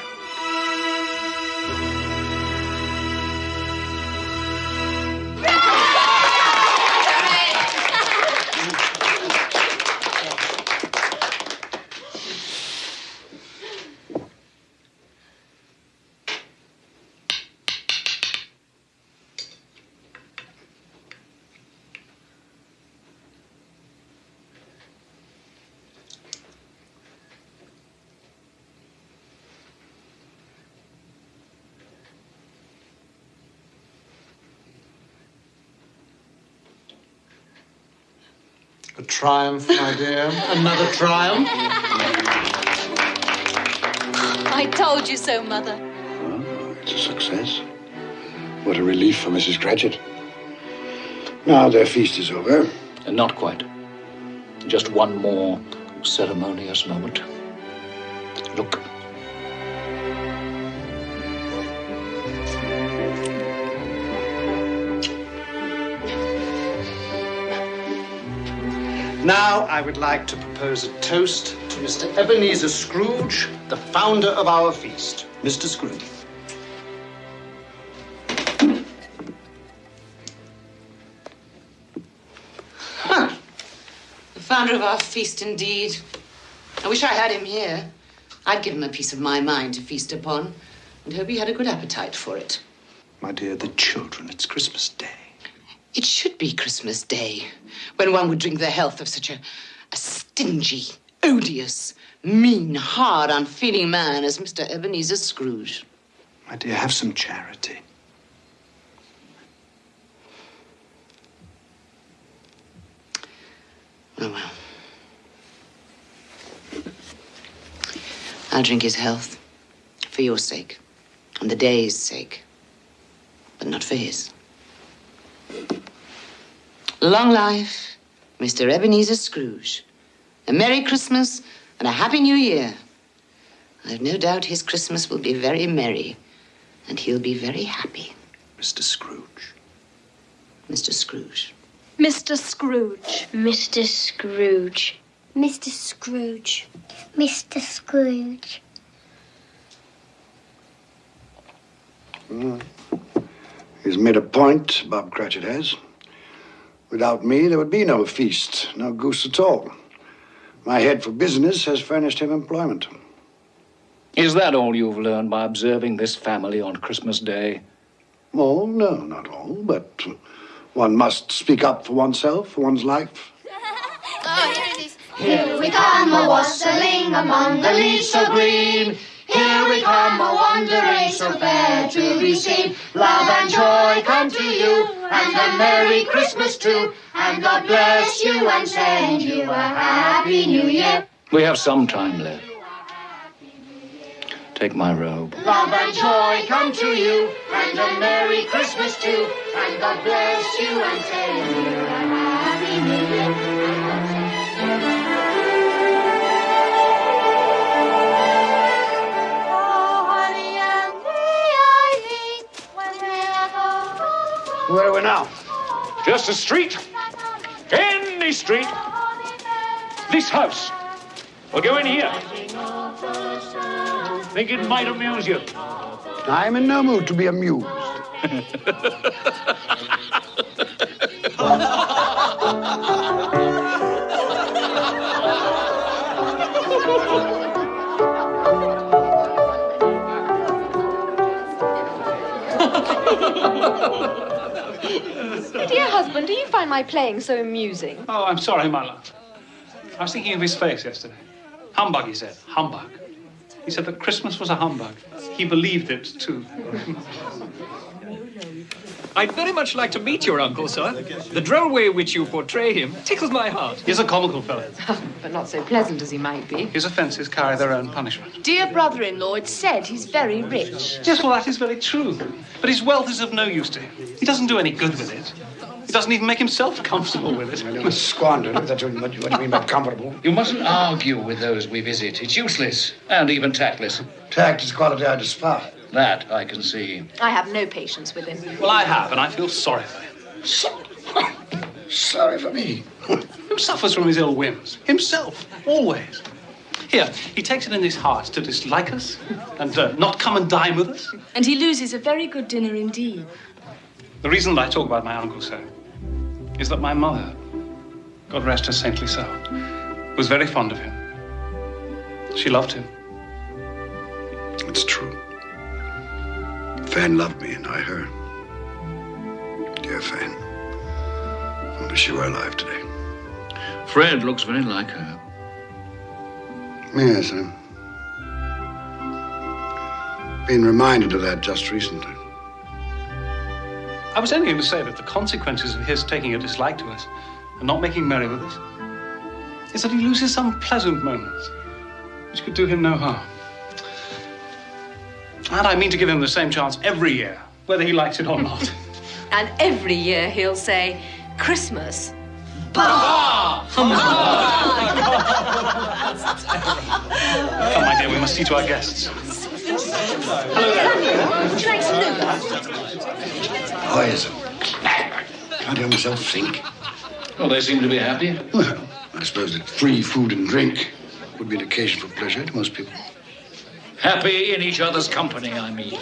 Triumph, my dear. Another triumph.
I told you so, Mother.
It's a success. What a relief for Mrs. Cratchit. Now their feast is over.
And not quite. Just one more ceremonious moment. Look.
Now I would like to propose a toast to Mr. Ebenezer Scrooge, the founder of our feast. Mr. Scrooge.
The founder of our feast, indeed. I wish I had him here. I'd give him a piece of my mind to feast upon and hope he had a good appetite for it.
My dear, the children, it's Christmas Day.
It should be Christmas Day when one would drink the health of such a, a stingy, odious, mean, hard, unfeeling man as Mr. Ebenezer Scrooge.
My dear, have some charity.
Oh, well. I'll drink his health for your sake and the day's sake, but not for his. Long life, Mr. Ebenezer Scrooge. A Merry Christmas and a Happy New Year. I've no doubt his Christmas will be very merry, and he'll be very happy.
Mr. Scrooge.
Mr. Scrooge.
Mr. Scrooge.
Mr. Scrooge.
Mr. Scrooge. Mr. Scrooge.
Mm. He's made a point, Bob Cratchit has. Without me, there would be no feast, no goose at all. My head for business has furnished him employment.
Is that all you've learned by observing this family on Christmas Day?
Oh, No, not all, but one must speak up for oneself, for one's life.
Oh, here it is. Here we come a wassailing among the leaves so green. Here we come a wandering so fair to be seen. Love and joy come to you, and a Merry Christmas too. And God bless you and send you a Happy New Year.
We have some time left. Take my robe.
Love and joy come to you, and a Merry Christmas too. And God bless you and send you a Happy New Year.
Where are we now?
Just a street. Any street. This house. We'll go in here. Think it might amuse you.
I'm in no mood to be amused.
Dear husband, do you find my playing so amusing?
Oh, I'm sorry, my love. I was thinking of his face yesterday. Humbug, he said. Humbug. He said that Christmas was a humbug. He believed it, too.
I'd very much like to meet your uncle, sir. The droll way in which you portray him tickles my heart.
He's a comical fellow.
Oh, but not so pleasant as he might be.
His offences carry their own punishment.
Dear brother-in-law, it's said he's very rich.
Yes, well, that is very true. But his wealth is of no use to him. He doesn't do any good with it. He doesn't even make himself comfortable with it.
You must squander it. That's what you, what you mean by comfortable.
You mustn't argue with those we visit. It's useless and even tactless.
Tact is quality I despise.
That I can see.
I have no patience with him.
Well, I have, and I feel sorry for him.
Sorry for me.
Who suffers from his ill whims? Himself, always. Here, he takes it in his heart to dislike us and uh, not come and dine with us.
And he loses a very good dinner indeed.
The reason that I talk about my uncle so is that my mother, God rest her saintly soul, was very fond of him. She loved him.
It's true. Fan loved me and I her. Dear Fan. I wish she were alive today.
Fred looks very like her.
Yes, I've been reminded of that just recently.
I was only going to say that the consequences of his taking a dislike to us and not making merry with us is that he loses some pleasant moments which could do him no harm. And I mean to give him the same chance every year, whether he likes it or not.
And every year he'll say, Christmas.
Come, my dear, we must see to our guests.
Would you like some nougat?
Poison. Can't help myself think.
Well, they seem to be happy.
Well, I suppose that free food and drink would be an occasion for pleasure to most people.
Happy in each other's company, I mean.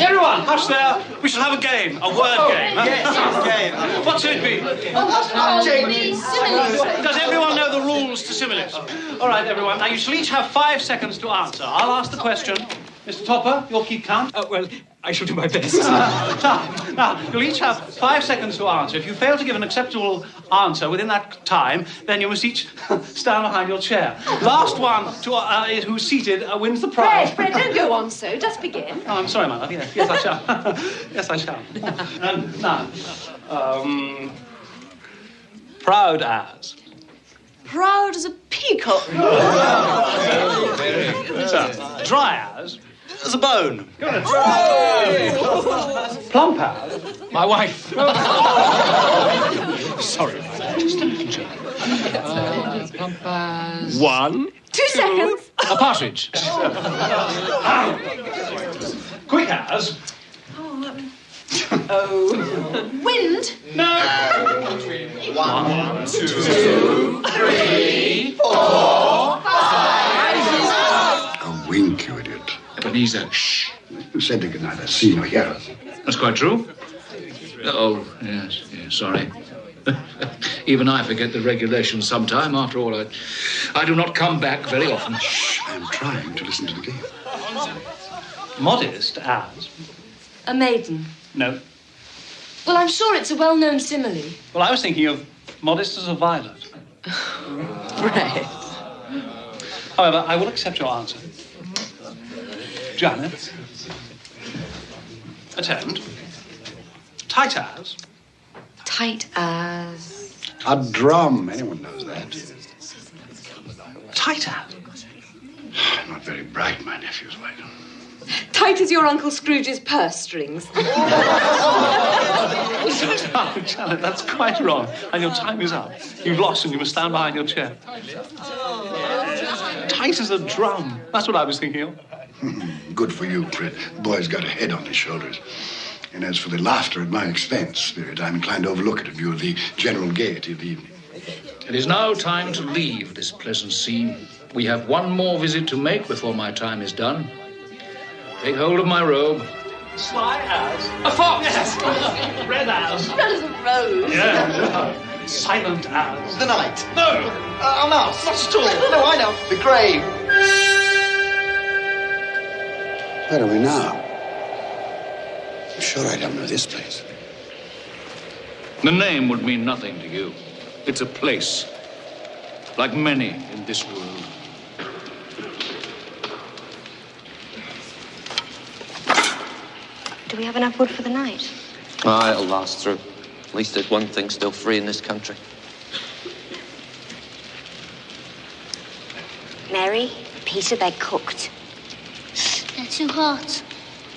Everyone, hush there. We shall have a game, a word
Oh,
game. huh?
yes,
game. What should it be? Oh, oh Does everyone know the rules to similes? All right, everyone. Now, you shall each have five seconds to answer. I'll ask the question. Mr. Topper, you'll keep count.
Uh, well, I shall do my best.
now, now, you'll each have five seconds to answer. If you fail to give an acceptable answer within that time, then you must each stand behind your chair. Last one to, uh, who's seated uh, wins the prize.
Fred, Fred, don't go on so. Just begin.
Oh, I'm sorry, my love. Yes, yes, I shall. yes, I shall. Um, now, um, proud as.
Proud as a peacock.
So, dry as. As a bone. Plump as.
My wife.
Sorry.
Just a little joke. Uh, plump.
One.
Two seconds.
A partridge.
Quick as.
Oh. Wind.
One,
two, three, four,
A wink, you idiot.
Ebenezer, shh.
You said they could neither see nor hear us.
That's quite true. Oh, yes, yes, sorry. Even I forget the regulations sometime. After all, I, I do not come back very often.
Shh, I'm trying to listen to the game.
Modest as.
A maiden.
No.
Well, I'm sure it's a well-known simile.
Well, I was thinking of modest as a violet.
Right.
However, I will accept your answer. Janet. Attend. Tight as.
Tight as.
A drum. Anyone knows that.
Tight as.
Not very bright, my nephew's wife.
Tight as your Uncle Scrooge's purse strings.
oh, Janet, that's quite wrong. And your time is up. You've lost and you must stand behind your chair. Tight as a drum. That's what I was thinking of.
Good for you, Fred. The boy's got a head on his shoulders. And as for the laughter at my expense, Spirit, I'm inclined to overlook it in view of the general gaiety of the evening.
It is now time to leave this pleasant scene. We have one more visit to make before my time is done. Take hold of my robe.
Sly as. A fox! Yes. Red as.
Red as a rose.
Yeah. Silent as.
The night.
No.
Uh, a mouse.
Not at all.
No, I know. The grave.
Where are we now? I'm sure I don't know this place.
The name would mean nothing to you. It's a place, like many in this world.
Do we have enough wood for the night?
Ah, it'll last through. At least there's one thing still free in this country.
Mary, Peter, they're cooked.
They're too hot.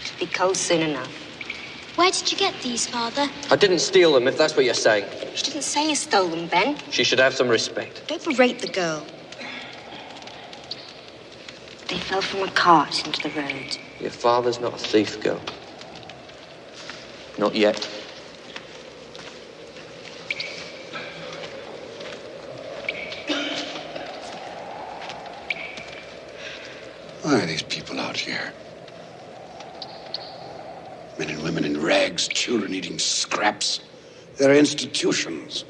It'll be cold soon enough.
Where did you get these, Father?
I didn't steal them, if that's what you're saying.
She didn't say you stole them, Ben.
She should have some respect.
Don't berate the girl. They fell from a cart into the road.
Your father's not a thief, girl. Not yet.
Why are these people out here? Men and women in rags, children eating scraps. They're institutions.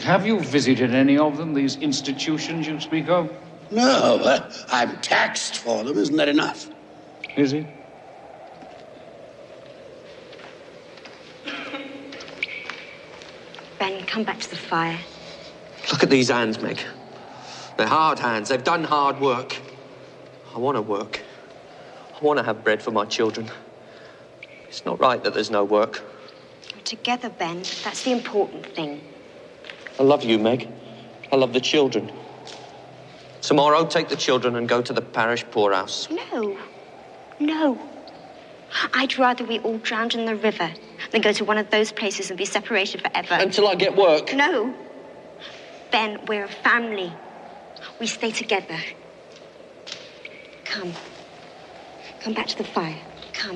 Have you visited any of them, these institutions you speak of?
No, uh, I'm taxed for them. Isn't that enough?
Is it?
Ben, come back to the fire.
Look at these hands, Meg. They're hard hands. They've done hard work. I want to work. I want to have bread for my children. It's not right that there's no work.
We're together, Ben. That's the important thing.
I love you, Meg. I love the children. Tomorrow, take the children and go to the parish poorhouse.
No. No. I'd rather we all drowned in the river than go to one of those places and be separated forever.
Until I get work.
No. Ben, we're a family. We stay together. Come. Come back to the fire. Come.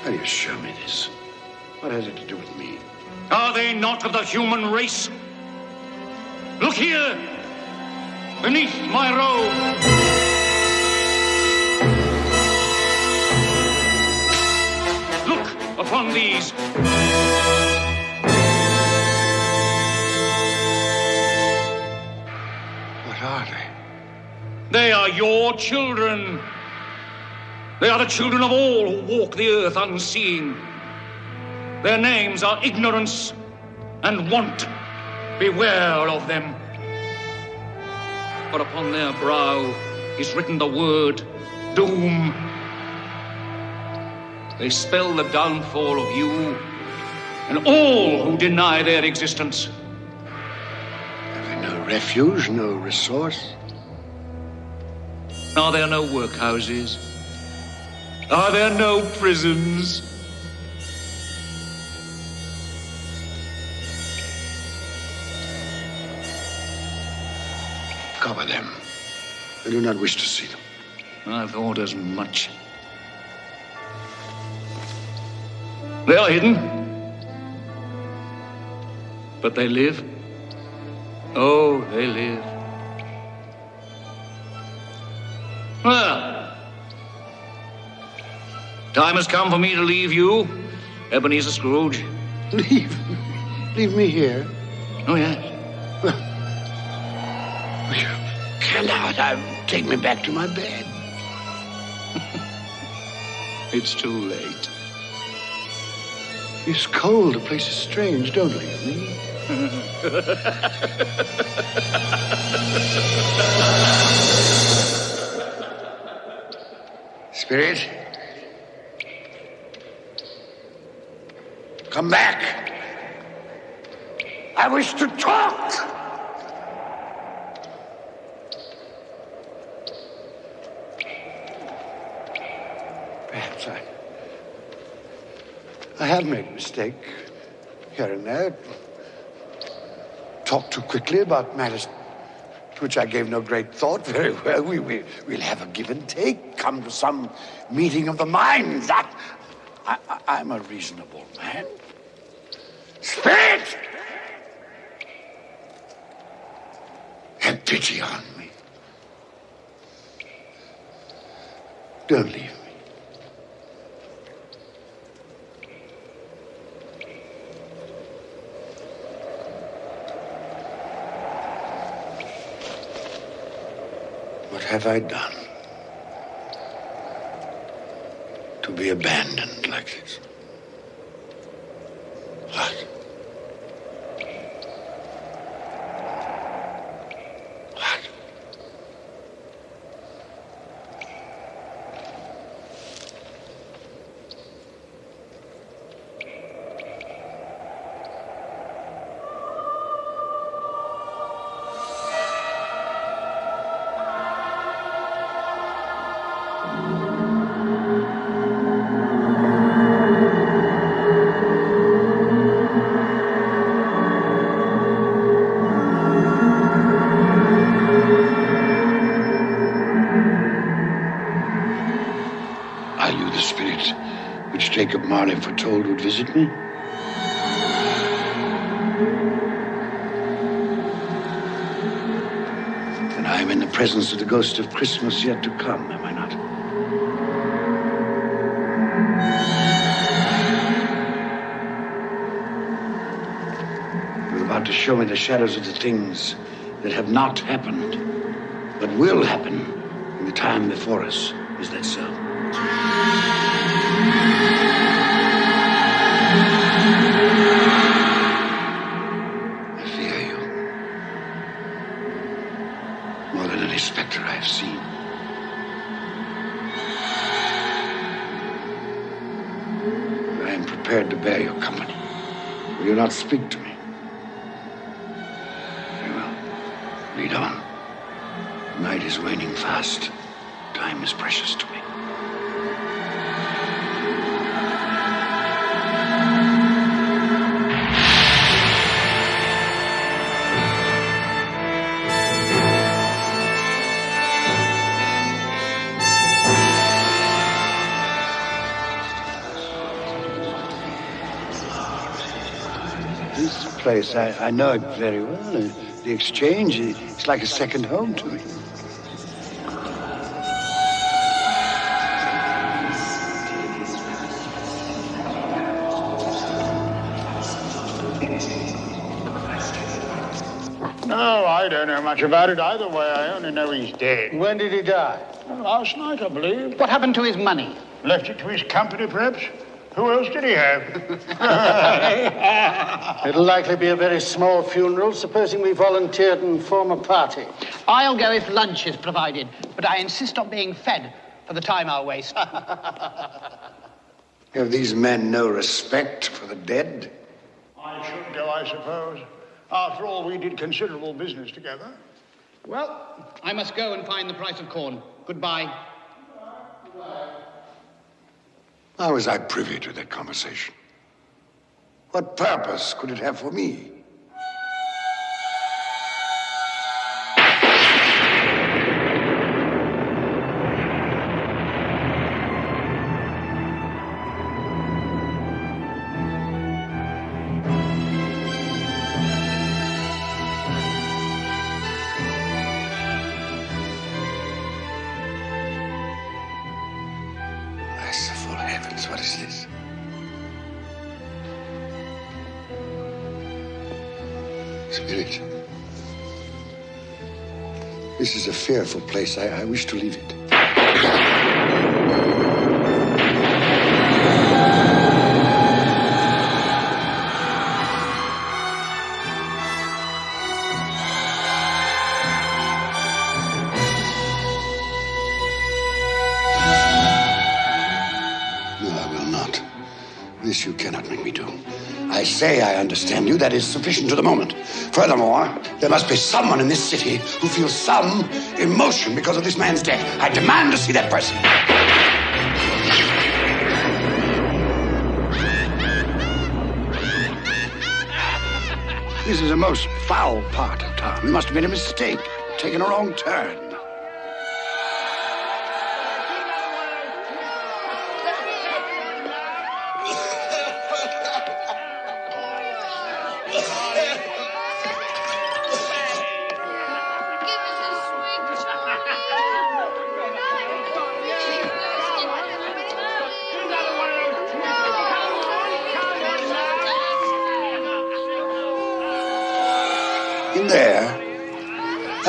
How do you show me this? What has it to do with me?
Are they not of the human race? Look here, beneath my robe. Upon these.
What are they?
They are your children. They are the children of all who walk the earth unseeing. Their names are ignorance and want. Beware of them. For upon their brow is written the word doom. They spell the downfall of you and all who deny their existence.
Have they no refuge, no resource?
Are there no workhouses? Are there no prisons?
Cover them. I do not wish to see them.
I thought as much. They are hidden. But they live. Oh, they live. Well, time has come for me to leave you, Ebenezer Scrooge.
Leave? Leave me here?
Oh, yes.
Cannot. I take me back to my bed.
It's too late.
It's cold. The place is strange. Don't leave me. Spirit. Come back. I wish to talk. Perhaps I. I have made a mistake here and there. Talked too quickly about matters to which I gave no great thought. Very well, we, we, we'll have a give and take, come to some meeting of the minds. I, I, I'm a reasonable man. Spirit! Have pity on me. Don't leave me. have I done to be abandoned like this? What? Presence of the ghost of Christmas yet to come, am I not? You're about to show me the shadows of the things that have not happened, but will happen in the time before us. Is that so? Speak to I, I know it very well. The exchange, it's like a second home to me.
No, I don't know much about it either way. I only know he's dead.
When did he die?
Last night, I believe.
What happened to his money?
Left it to his company, perhaps? Who else did he have?
It'll likely be a very small funeral, supposing we volunteered and form a party.
I'll go if lunch is provided, but I insist on being fed for the time I'll waste.
Have these men no respect for the dead?
I should go, I suppose. After all, we did considerable business together.
well, I must go and find the price of corn. Goodbye.
How was I privy to that conversation? What purpose could it have for me? What is this? Spirit. This is a fearful place. I, I wish to leave it. Understand you. That is sufficient to the moment. Furthermore, there must be someone in this city who feels some emotion because of this man's death. I demand to see that person. This is a most foul part of town. We must have made a mistake, taken a wrong turn.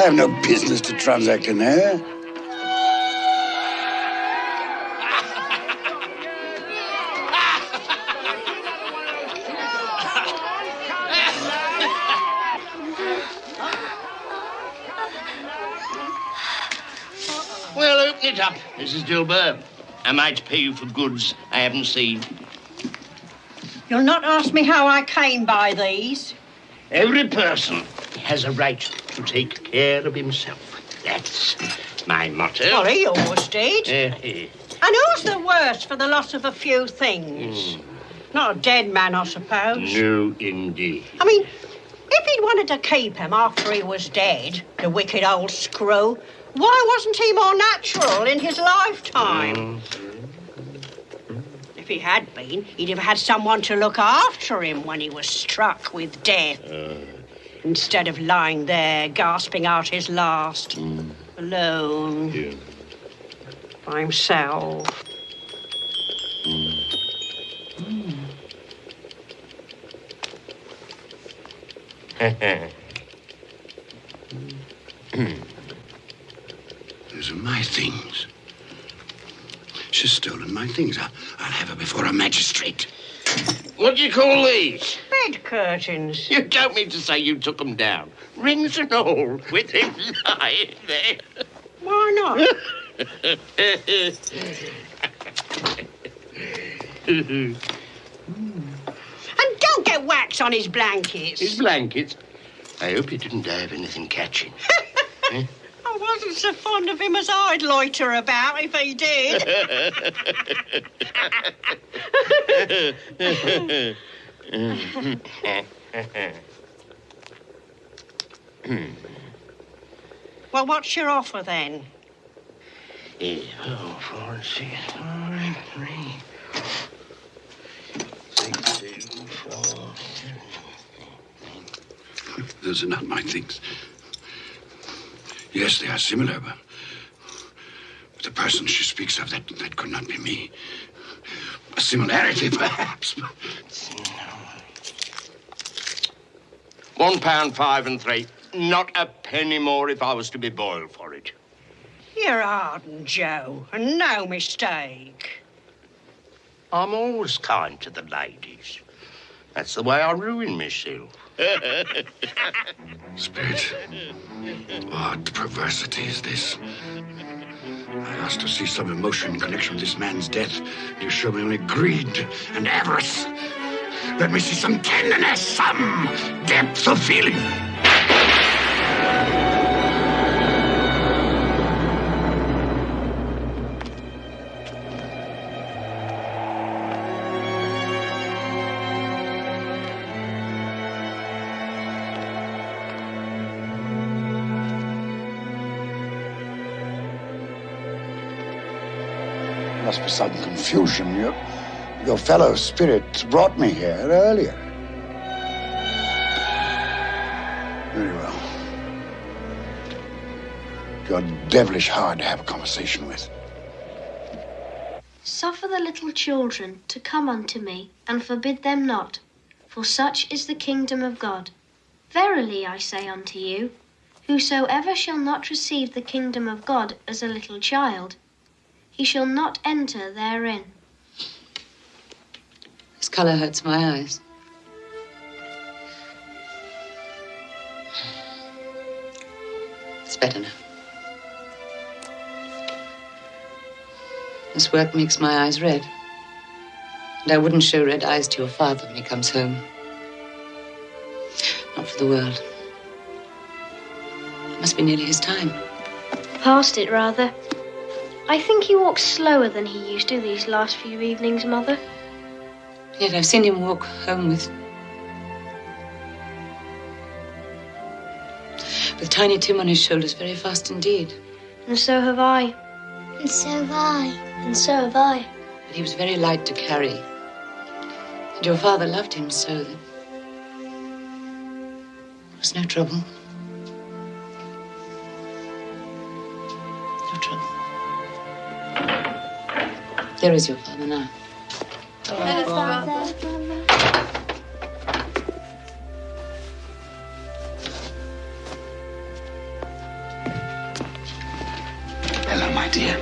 have no business to transact in there.
well, open it up, Mrs. Dilber. I might pay you for goods I haven't seen.
You'll not ask me how I came by these.
Every person has a right to take care of himself. That's my motto.
He always did.
Eh.
And who's the worse for the loss of a few things? Hmm. Not a dead man, I suppose.
no, indeed.
I mean, if he'd wanted to keep him after he was dead, the wicked old screw, why wasn't he more natural in his lifetime? Mm. If he had been, he'd have had someone to look after him when he was struck with death. Uh. Instead of lying there gasping out his last, alone, by himself. Hmm.
Those are my things. She's stolen my things. I'll, I'll have her before a magistrate.
What do you call these?
Bed curtains.
You don't mean to say you took them down. Rings and all, with him lying there.
Why not? And don't get wax on his blankets.
His blankets? I hope he didn't die of anything catching. Eh?
I wasn't so fond of him as I'd loiter about if he did. well, what's your offer then?
Eh, oh, four and six, five, three, six, two, four.
Those are not my things. Yes, they are similar, but but the person she speaks of, that, that could not be me. A similarity, perhaps. but-
One pound five and three. Not a penny more if I was to be boiled for it.
You're Arden, Joe, and no mistake.
I'm always kind to the ladies. That's the way I ruin myself.
Spirit, what perversity is this? I asked to see some emotion in connection with this man's death. You show me only greed and avarice. Let me see some tenderness, some depth of feeling. Must be some confusion. Your, your fellow spirit brought me here earlier. Very well. You're devilish hard to have a conversation with.
Suffer the little children to come unto me, and forbid them not, for such is the kingdom of God. Verily I say unto you, whosoever shall not receive the kingdom of God as a little child, he shall not enter therein.
This color hurts my eyes. It's better now. This work makes my eyes red. And I wouldn't show red eyes to your father when he comes home. Not for the world. It must be nearly his time.
Past it, rather. I think he walks slower than he used to these last few evenings, Mother.
Yet I've seen him walk home with. with Tiny Tim on his shoulders very fast indeed.
And so have I.
And so have I.
And so have I.
But he was very light to carry. And your father loved him so that. There was no trouble. There is your father now.
Hello, father. Hello, my dear.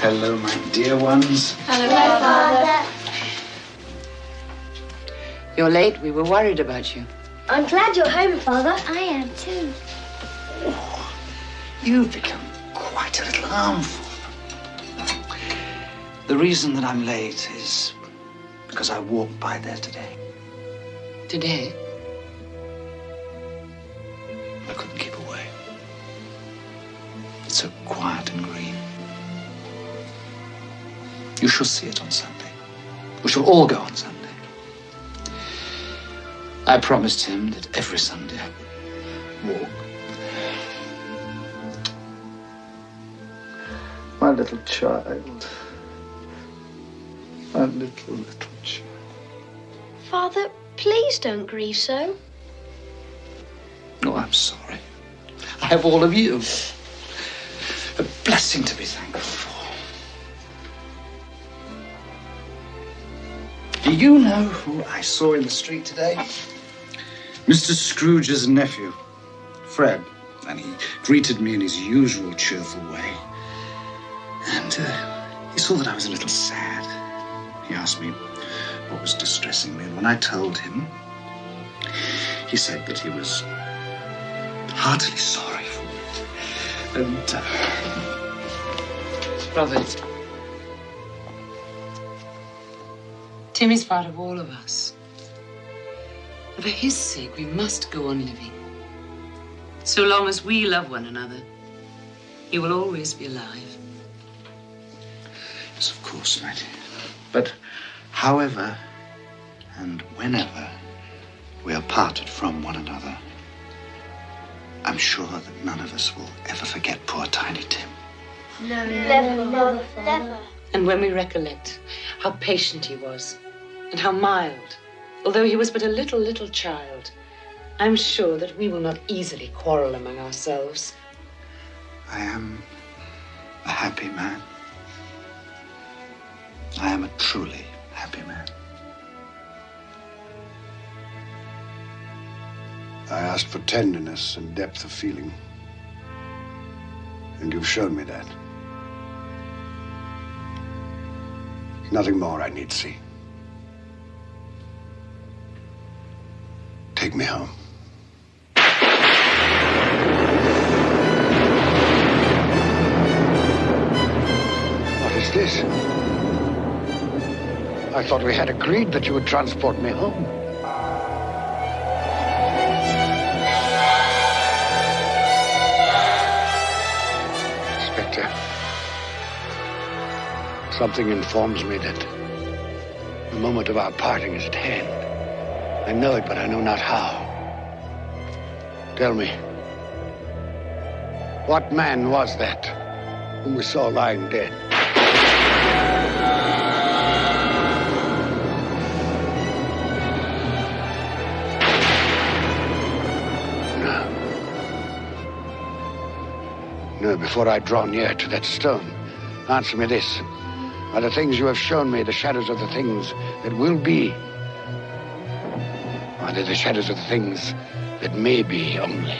Hello, my dear ones.
Hello, Father.
You're late. We were worried about you.
I'm glad you're home, Father. I am too.
You've become quite a little harmful. The reason that I'm late is because I walked by there today.
Today?
I couldn't keep away. It's so quiet and green. You shall see it on Sunday. We shall all go on Sunday. I promised him that every Sunday I would walk. My little child. My little, little child.
Father, please don't grieve so.
Oh, I'm sorry. I have all of you. A blessing to be thankful for. Do you know who I saw in the street today? Mr. Scrooge's nephew, Fred. And he greeted me in his usual cheerful way. And uh, he saw that I was a little sad. He asked me what was distressing me. And when I told him, he said that he was heartily sorry for it. And uh,
Robert. Timmy's part of all of us. And for his sake, we must go on living. So long as we love one another, he will always be alive.
Yes, of course, Mattie. But however and whenever we are parted from one another, I'm sure that none of us will ever forget poor Tiny Tim.
No, never, never, never.
And when we recollect how patient he was, and how mild, although he was but a little, little child, I'm sure that we will not easily quarrel among ourselves.
I am a happy man. I am a truly happy man.
I asked for tenderness and depth of feeling. And you've shown me that. Nothing more I need see. Take me home.
What is this? I thought we had agreed that you would transport me home. Inspector, something informs me that the moment of our parting is at hand. I know it, but I know not how. Tell me, what man was that whom we saw lying dead? Before I draw near to that stone, answer me this. Are the things you have shown me the shadows of the things that will be? Are they the shadows of the things that may be only?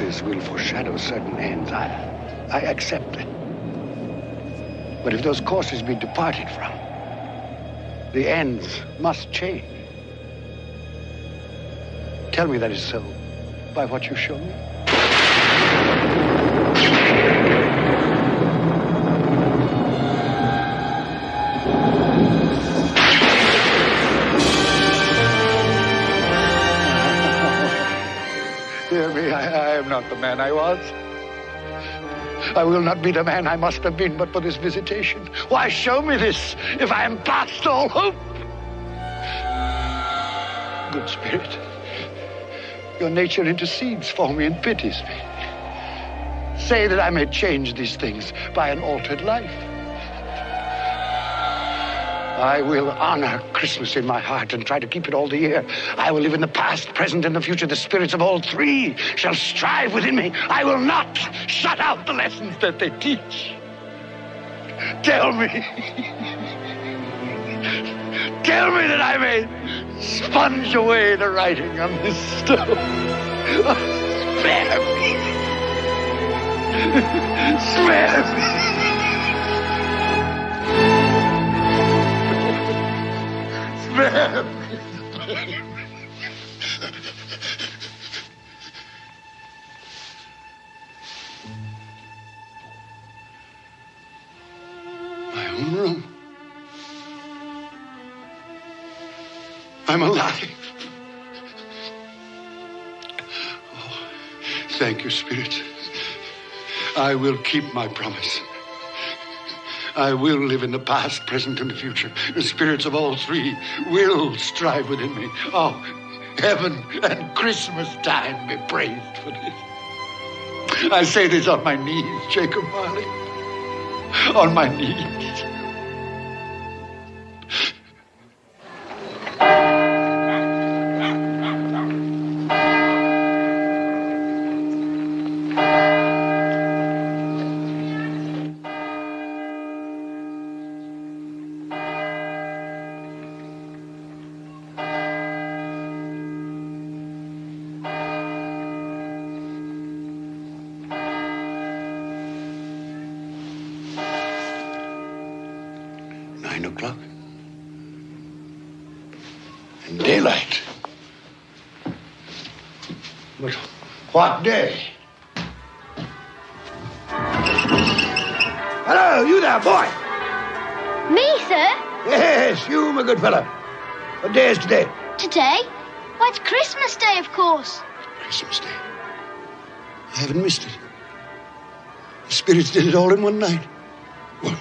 Will foreshadow certain ends. I, I accept that. But if those courses be departed from, the ends must change. Tell me that is so by what you show me. Man I was. I will not be the man I must have been but for this visitation. Why show me this if I am past all hope? Good Spirit, your nature intercedes for me and pities me. Say that I may change these things by an altered life. I will honor Christmas in my heart and try to keep it all the year. I will live in the past, present, and the future. The spirits of all three shall strive within me. I will not shut out the lessons that they teach. Tell me. Tell me that I may sponge away the writing on this stone. Spare me. Spare me. Spare. My own room. I'm alive. Oh, thank you, Spirit. I will keep my promise. I will live in the past, present, and the future. The spirits of all three will strive within me. Oh, heaven and Christmas time be praised for this. I say this on my knees, Jacob Marley. On my knees. Day? Hello, you there, boy.
Me, sir?
Yes, you, my good fellow. What day is today?
Today? Why, it's Christmas Day, of course.
Christmas Day. I haven't missed it. The spirits did it all in one night. Well,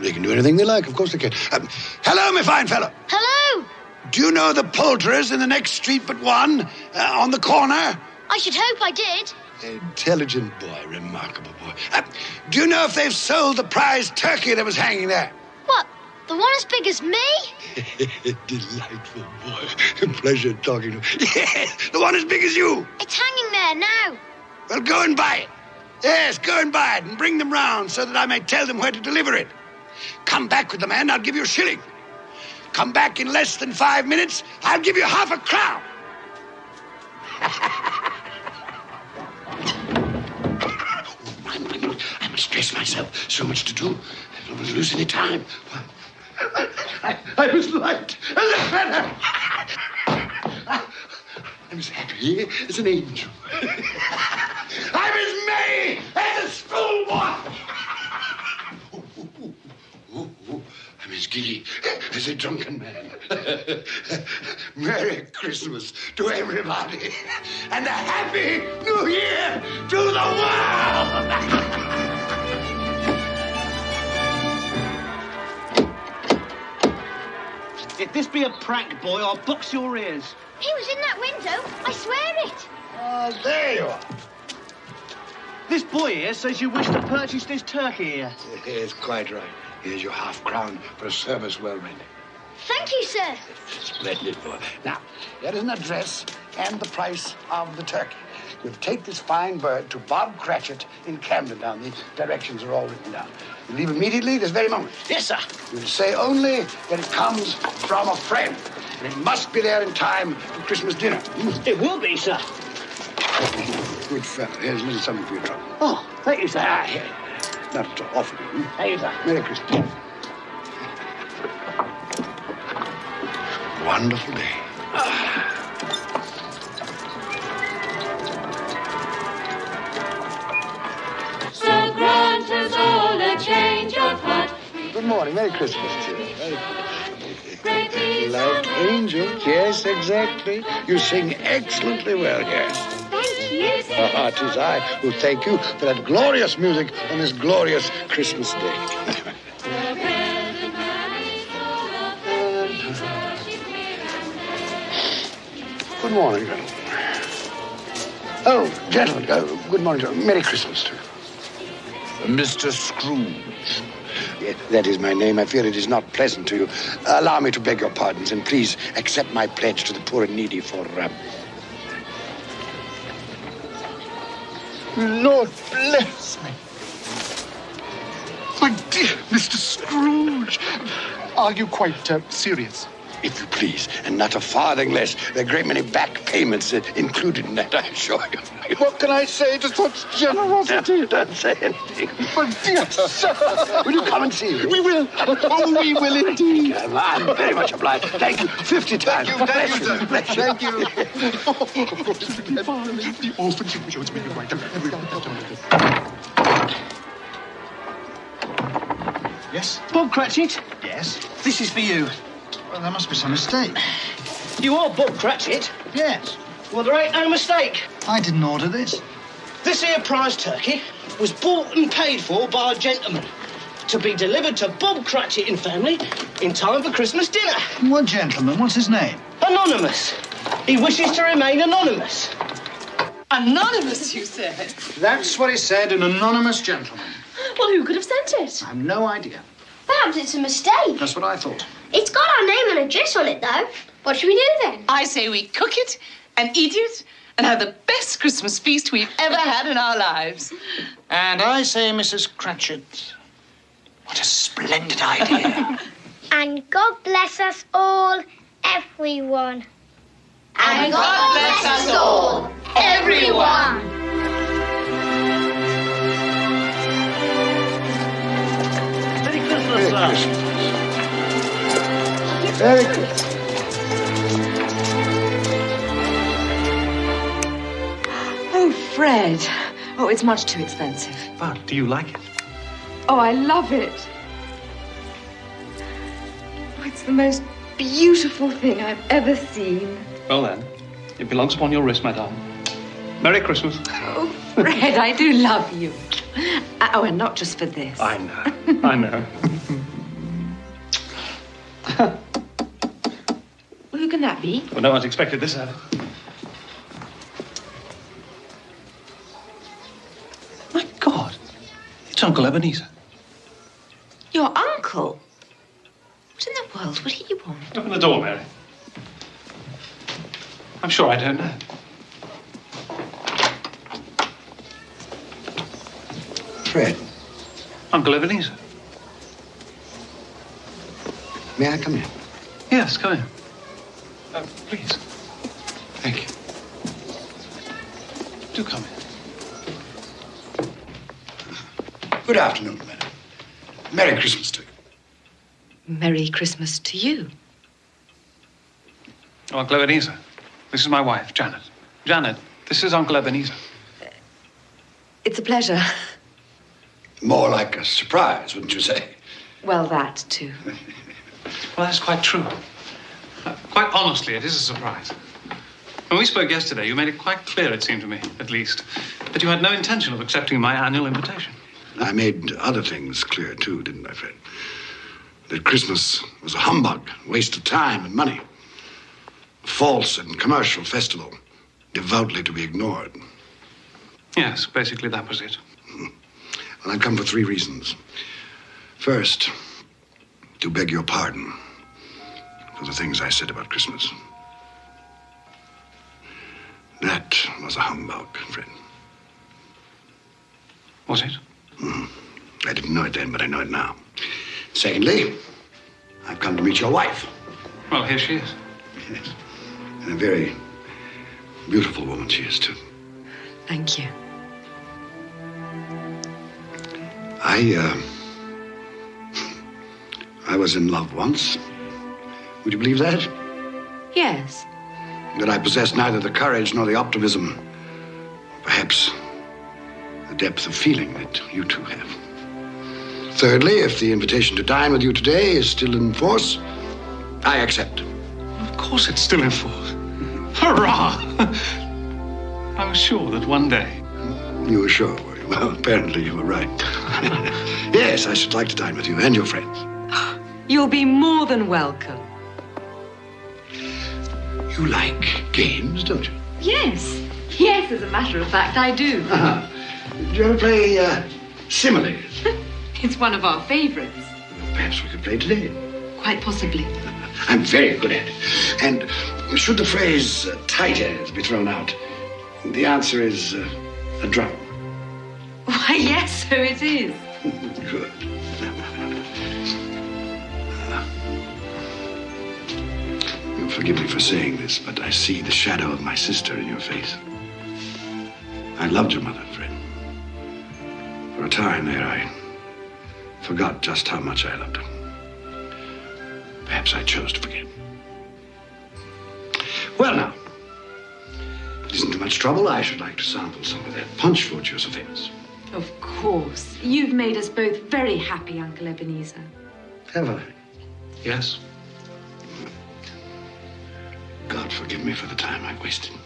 they can do anything they like. Of course they can. Um, hello, my fine fellow.
Hello!
Do you know the poulterers in the next street but one, uh, on the corner?
I should hope I did.
Intelligent boy, remarkable boy. Uh, do you know if they've sold the prize turkey that was hanging there?
What? The one as big as me?
Delightful boy. Pleasure talking to you. Yes, the one as big as you.
It's hanging there now.
Well, go and buy it. Yes, go and buy it and bring them round so that I may tell them where to deliver it. Come back with the man, I'll give you a shilling. Come back in less than five minutes, I'll give you half a crown. Dress myself. So much to do. I don't want to lose any time. I, I was light as a feather. I'm as happy as an angel. I'm as merry as a schoolboy. I'm as giddy as a drunken man. Merry Christmas to everybody, and a Happy New Year to the
If this be a prank, boy, I'll box your ears.
He was in that window. I swear it.
Oh, there you are.
This boy here says you wish to purchase this turkey here.
Yes, quite right. Here's your half crown for a service well rendered.
Thank you, sir.
Splendid boy. Now, there is an address and the price of the turkey. You'll take this fine bird to Bob Cratchit in Camden Town. The directions are all written down. You leave immediately this very moment.
Yes, sir.
You'll say only that it comes from a friend. And it must be there in time for Christmas dinner.
It will be, sir.
Good fellow. Here's a little something for your trouble.
Oh, thank you, sir.
Ah, here. Not at all. Offer you.
Thank you, sir.
Merry Christmas. Wonderful day.
So grant us all a change of heart.
Good morning. Merry Christmas to you. Very
Great peace
Like angels, yes, exactly. You sing excellently well, yes.
Thank you.
Ah, it is I who thank you for that glorious music on this glorious Christmas day. Good morning, gentlemen. Oh, gentlemen, oh, good morning, gentlemen. Merry Christmas to you.
Mr. Scrooge,
Yes, that is my name. I fear it is not pleasant to you. Allow me to beg your pardons, and please accept my pledge to the poor and needy for. Uh...
Lord bless me. My dear Mr. Scrooge, are you quite uh, serious?
If you please, and not a farthing less. There are a great many back payments uh, included in that, I assure you.
What can I say to such generosity?
Don't say anything.
My dear sir.
Will you come and see me?
We will. Oh, we will indeed.
I'm very much obliged. Thank you. Fifty times.
Thank you, thank you, sir.
Bless you.
Thank you. the orphans who shows me right.
Yes? Bob Cratchit?
Yes?
This is for you.
Well, there must be some mistake.
You are Bob Cratchit?
Yes.
Well, there ain't no mistake.
I didn't order this.
This here prize turkey was bought and paid for by a gentleman to be delivered to Bob Cratchit and family in time for Christmas dinner.
What gentleman? What's his name?
Anonymous. He wishes to remain anonymous.
Anonymous, you said?
That's what he said, an anonymous gentleman.
Well, who could have sent it?
I have no idea.
Perhaps it's a mistake.
That's what I thought.
It's got our name and address on it, though. What should we do then?
I say we cook it and eat it and have the best Christmas feast we've ever had in our lives.
And I say, Mrs. Cratchit, what a splendid idea.
And God bless us all, everyone.
And God bless us all, everyone.
Merry Christmas,
Merry. Christmas. Merry Christmas.
Oh, Fred. Oh, it's much too expensive.
But do you like it?
Oh, I love it. Oh, it's the most beautiful thing I've ever seen.
Well then, it belongs upon your wrist, my darling. Merry Christmas.
Oh, Fred, I do love you. Uh, Oh, and not just for this.
I know. I know.
Well, who can that be?
Well, no one's expected this, have they? My God. It's Uncle Ebenezer.
Your uncle? What in the world would he want?
Open the door, Mary. I'm sure I don't know.
Fred,
Uncle Ebenezer.
may I come in?
Yes, come in. Uh, please.
Thank you.
Do come in.
Good afternoon, madam. Merry Christmas to you.
Merry Christmas to you.
Uncle Ebenezer. This is my wife, Janet. Janet, this is Uncle Ebenezer.
It's a pleasure.
More like a surprise, wouldn't you say?
Well, that too.
Well, that's quite true. Quite honestly, it is a surprise. When we spoke yesterday, you made it quite clear, it seemed to me, at least, that you had no intention of accepting my annual invitation.
I made other things clear, too, didn't I, Fred? That Christmas was a humbug, a waste of time and money. A false and commercial festival, devoutly to be ignored.
Yes, basically that was it.
Well, I've come for three reasons. First, to beg your pardon for the things I said about Christmas. That was a humbug, Fred.
Was it?
Mhm. I didn't know it then, but I know it now. Secondly, I've come to meet your wife.
Well, here she is.
Yes. And a very beautiful woman she is, too.
Thank you.
I, uh. I was in love once. Would you believe that?
Yes.
That I possess neither the courage nor the optimism, perhaps the depth of feeling that you two have. Thirdly, if the invitation to dine with you today is still in force, I accept.
Of course it's still in force. Hurrah! I was sure that one day.
You were sure, were you? Well, apparently you were right. yes, I should like to dine with you and your friends.
You'll be more than welcome.
You like games, don't you?
Yes. Yes, as a matter of fact, I do.
Uh-huh. Do you ever play uh, similes?
It's one of our favorites.
Perhaps we could play today.
Quite possibly.
I'm very good at it. And should the phrase uh, tight as be thrown out, the answer is uh, a drum.
Why, yes, so it is.
Good. Forgive me for saying this, but I see the shadow of my sister in your face. I loved your mother, Fred. For a time there, I forgot just how much I loved her. Perhaps I chose to forget. Well, now, it isn't too much trouble. I should like to sample some of that punch so famous.
Of course. You've made us both very happy, Uncle Ebenezer.
Have I?
Yes.
Forgive me for the time I wasted.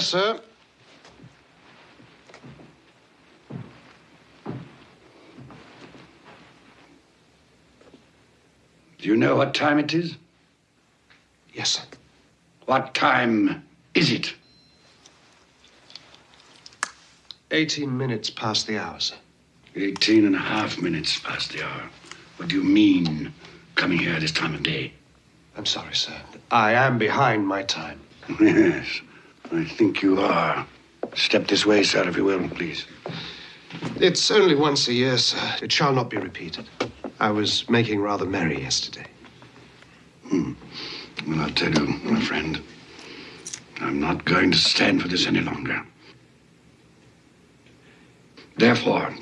Yes, sir.
Do you know what time it is?
Yes, sir.
What time is it?
18 minutes past the hour, sir.
Eighteen and a half minutes past the hour. What do you mean, coming here at this time of day?
I'm sorry, sir. I am behind my time.
Yes, I think you are. Step this way, sir, if you will, please.
It's only once a year, sir. It shall not be repeated. I was making rather merry yesterday.
Hmm. Well, I'll tell you, my friend, I'm not going to stand for this any longer. Therefore,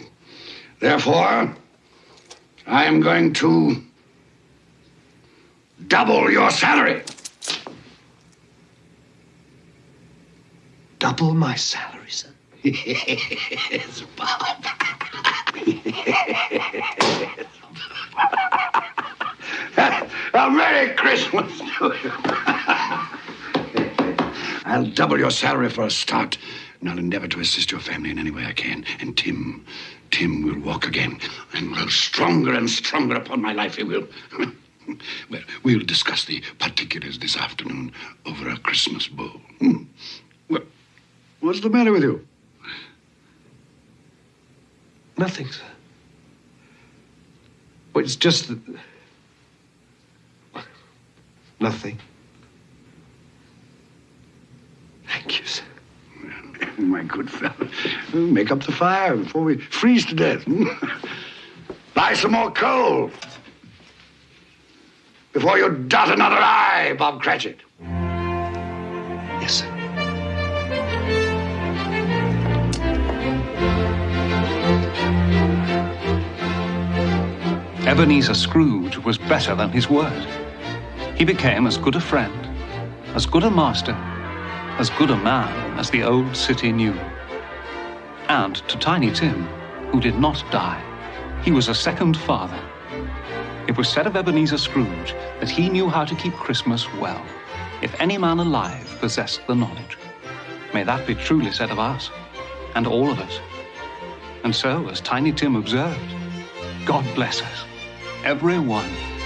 therefore, I am going to double your salary.
Double my salary, sir?
yes, Bob. A Merry Christmas to you. I'll double your salary for a start, and I'll endeavor to assist your family in any way I can. And Tim, Tim will walk again and grow stronger and stronger upon my life. He will. well, we'll discuss the particulars this afternoon over a Christmas bowl. Hmm. Well, what's the matter with you?
Nothing, sir. Well, it's just that. Nothing. Thank you, sir.
My good fellow, make up the fire before we freeze to death. Buy some more coal before you dot another eye, Bob Cratchit.
Ebenezer Scrooge was better than his word. He became as good a friend, as good a master, as good a man as the old city knew. And to Tiny Tim, who did not die, he was a second father. It was said of Ebenezer Scrooge that he knew how to keep Christmas well, if any man alive possessed the knowledge. May that be truly said of us, and all of us. And so, as Tiny Tim observed, God bless us, every one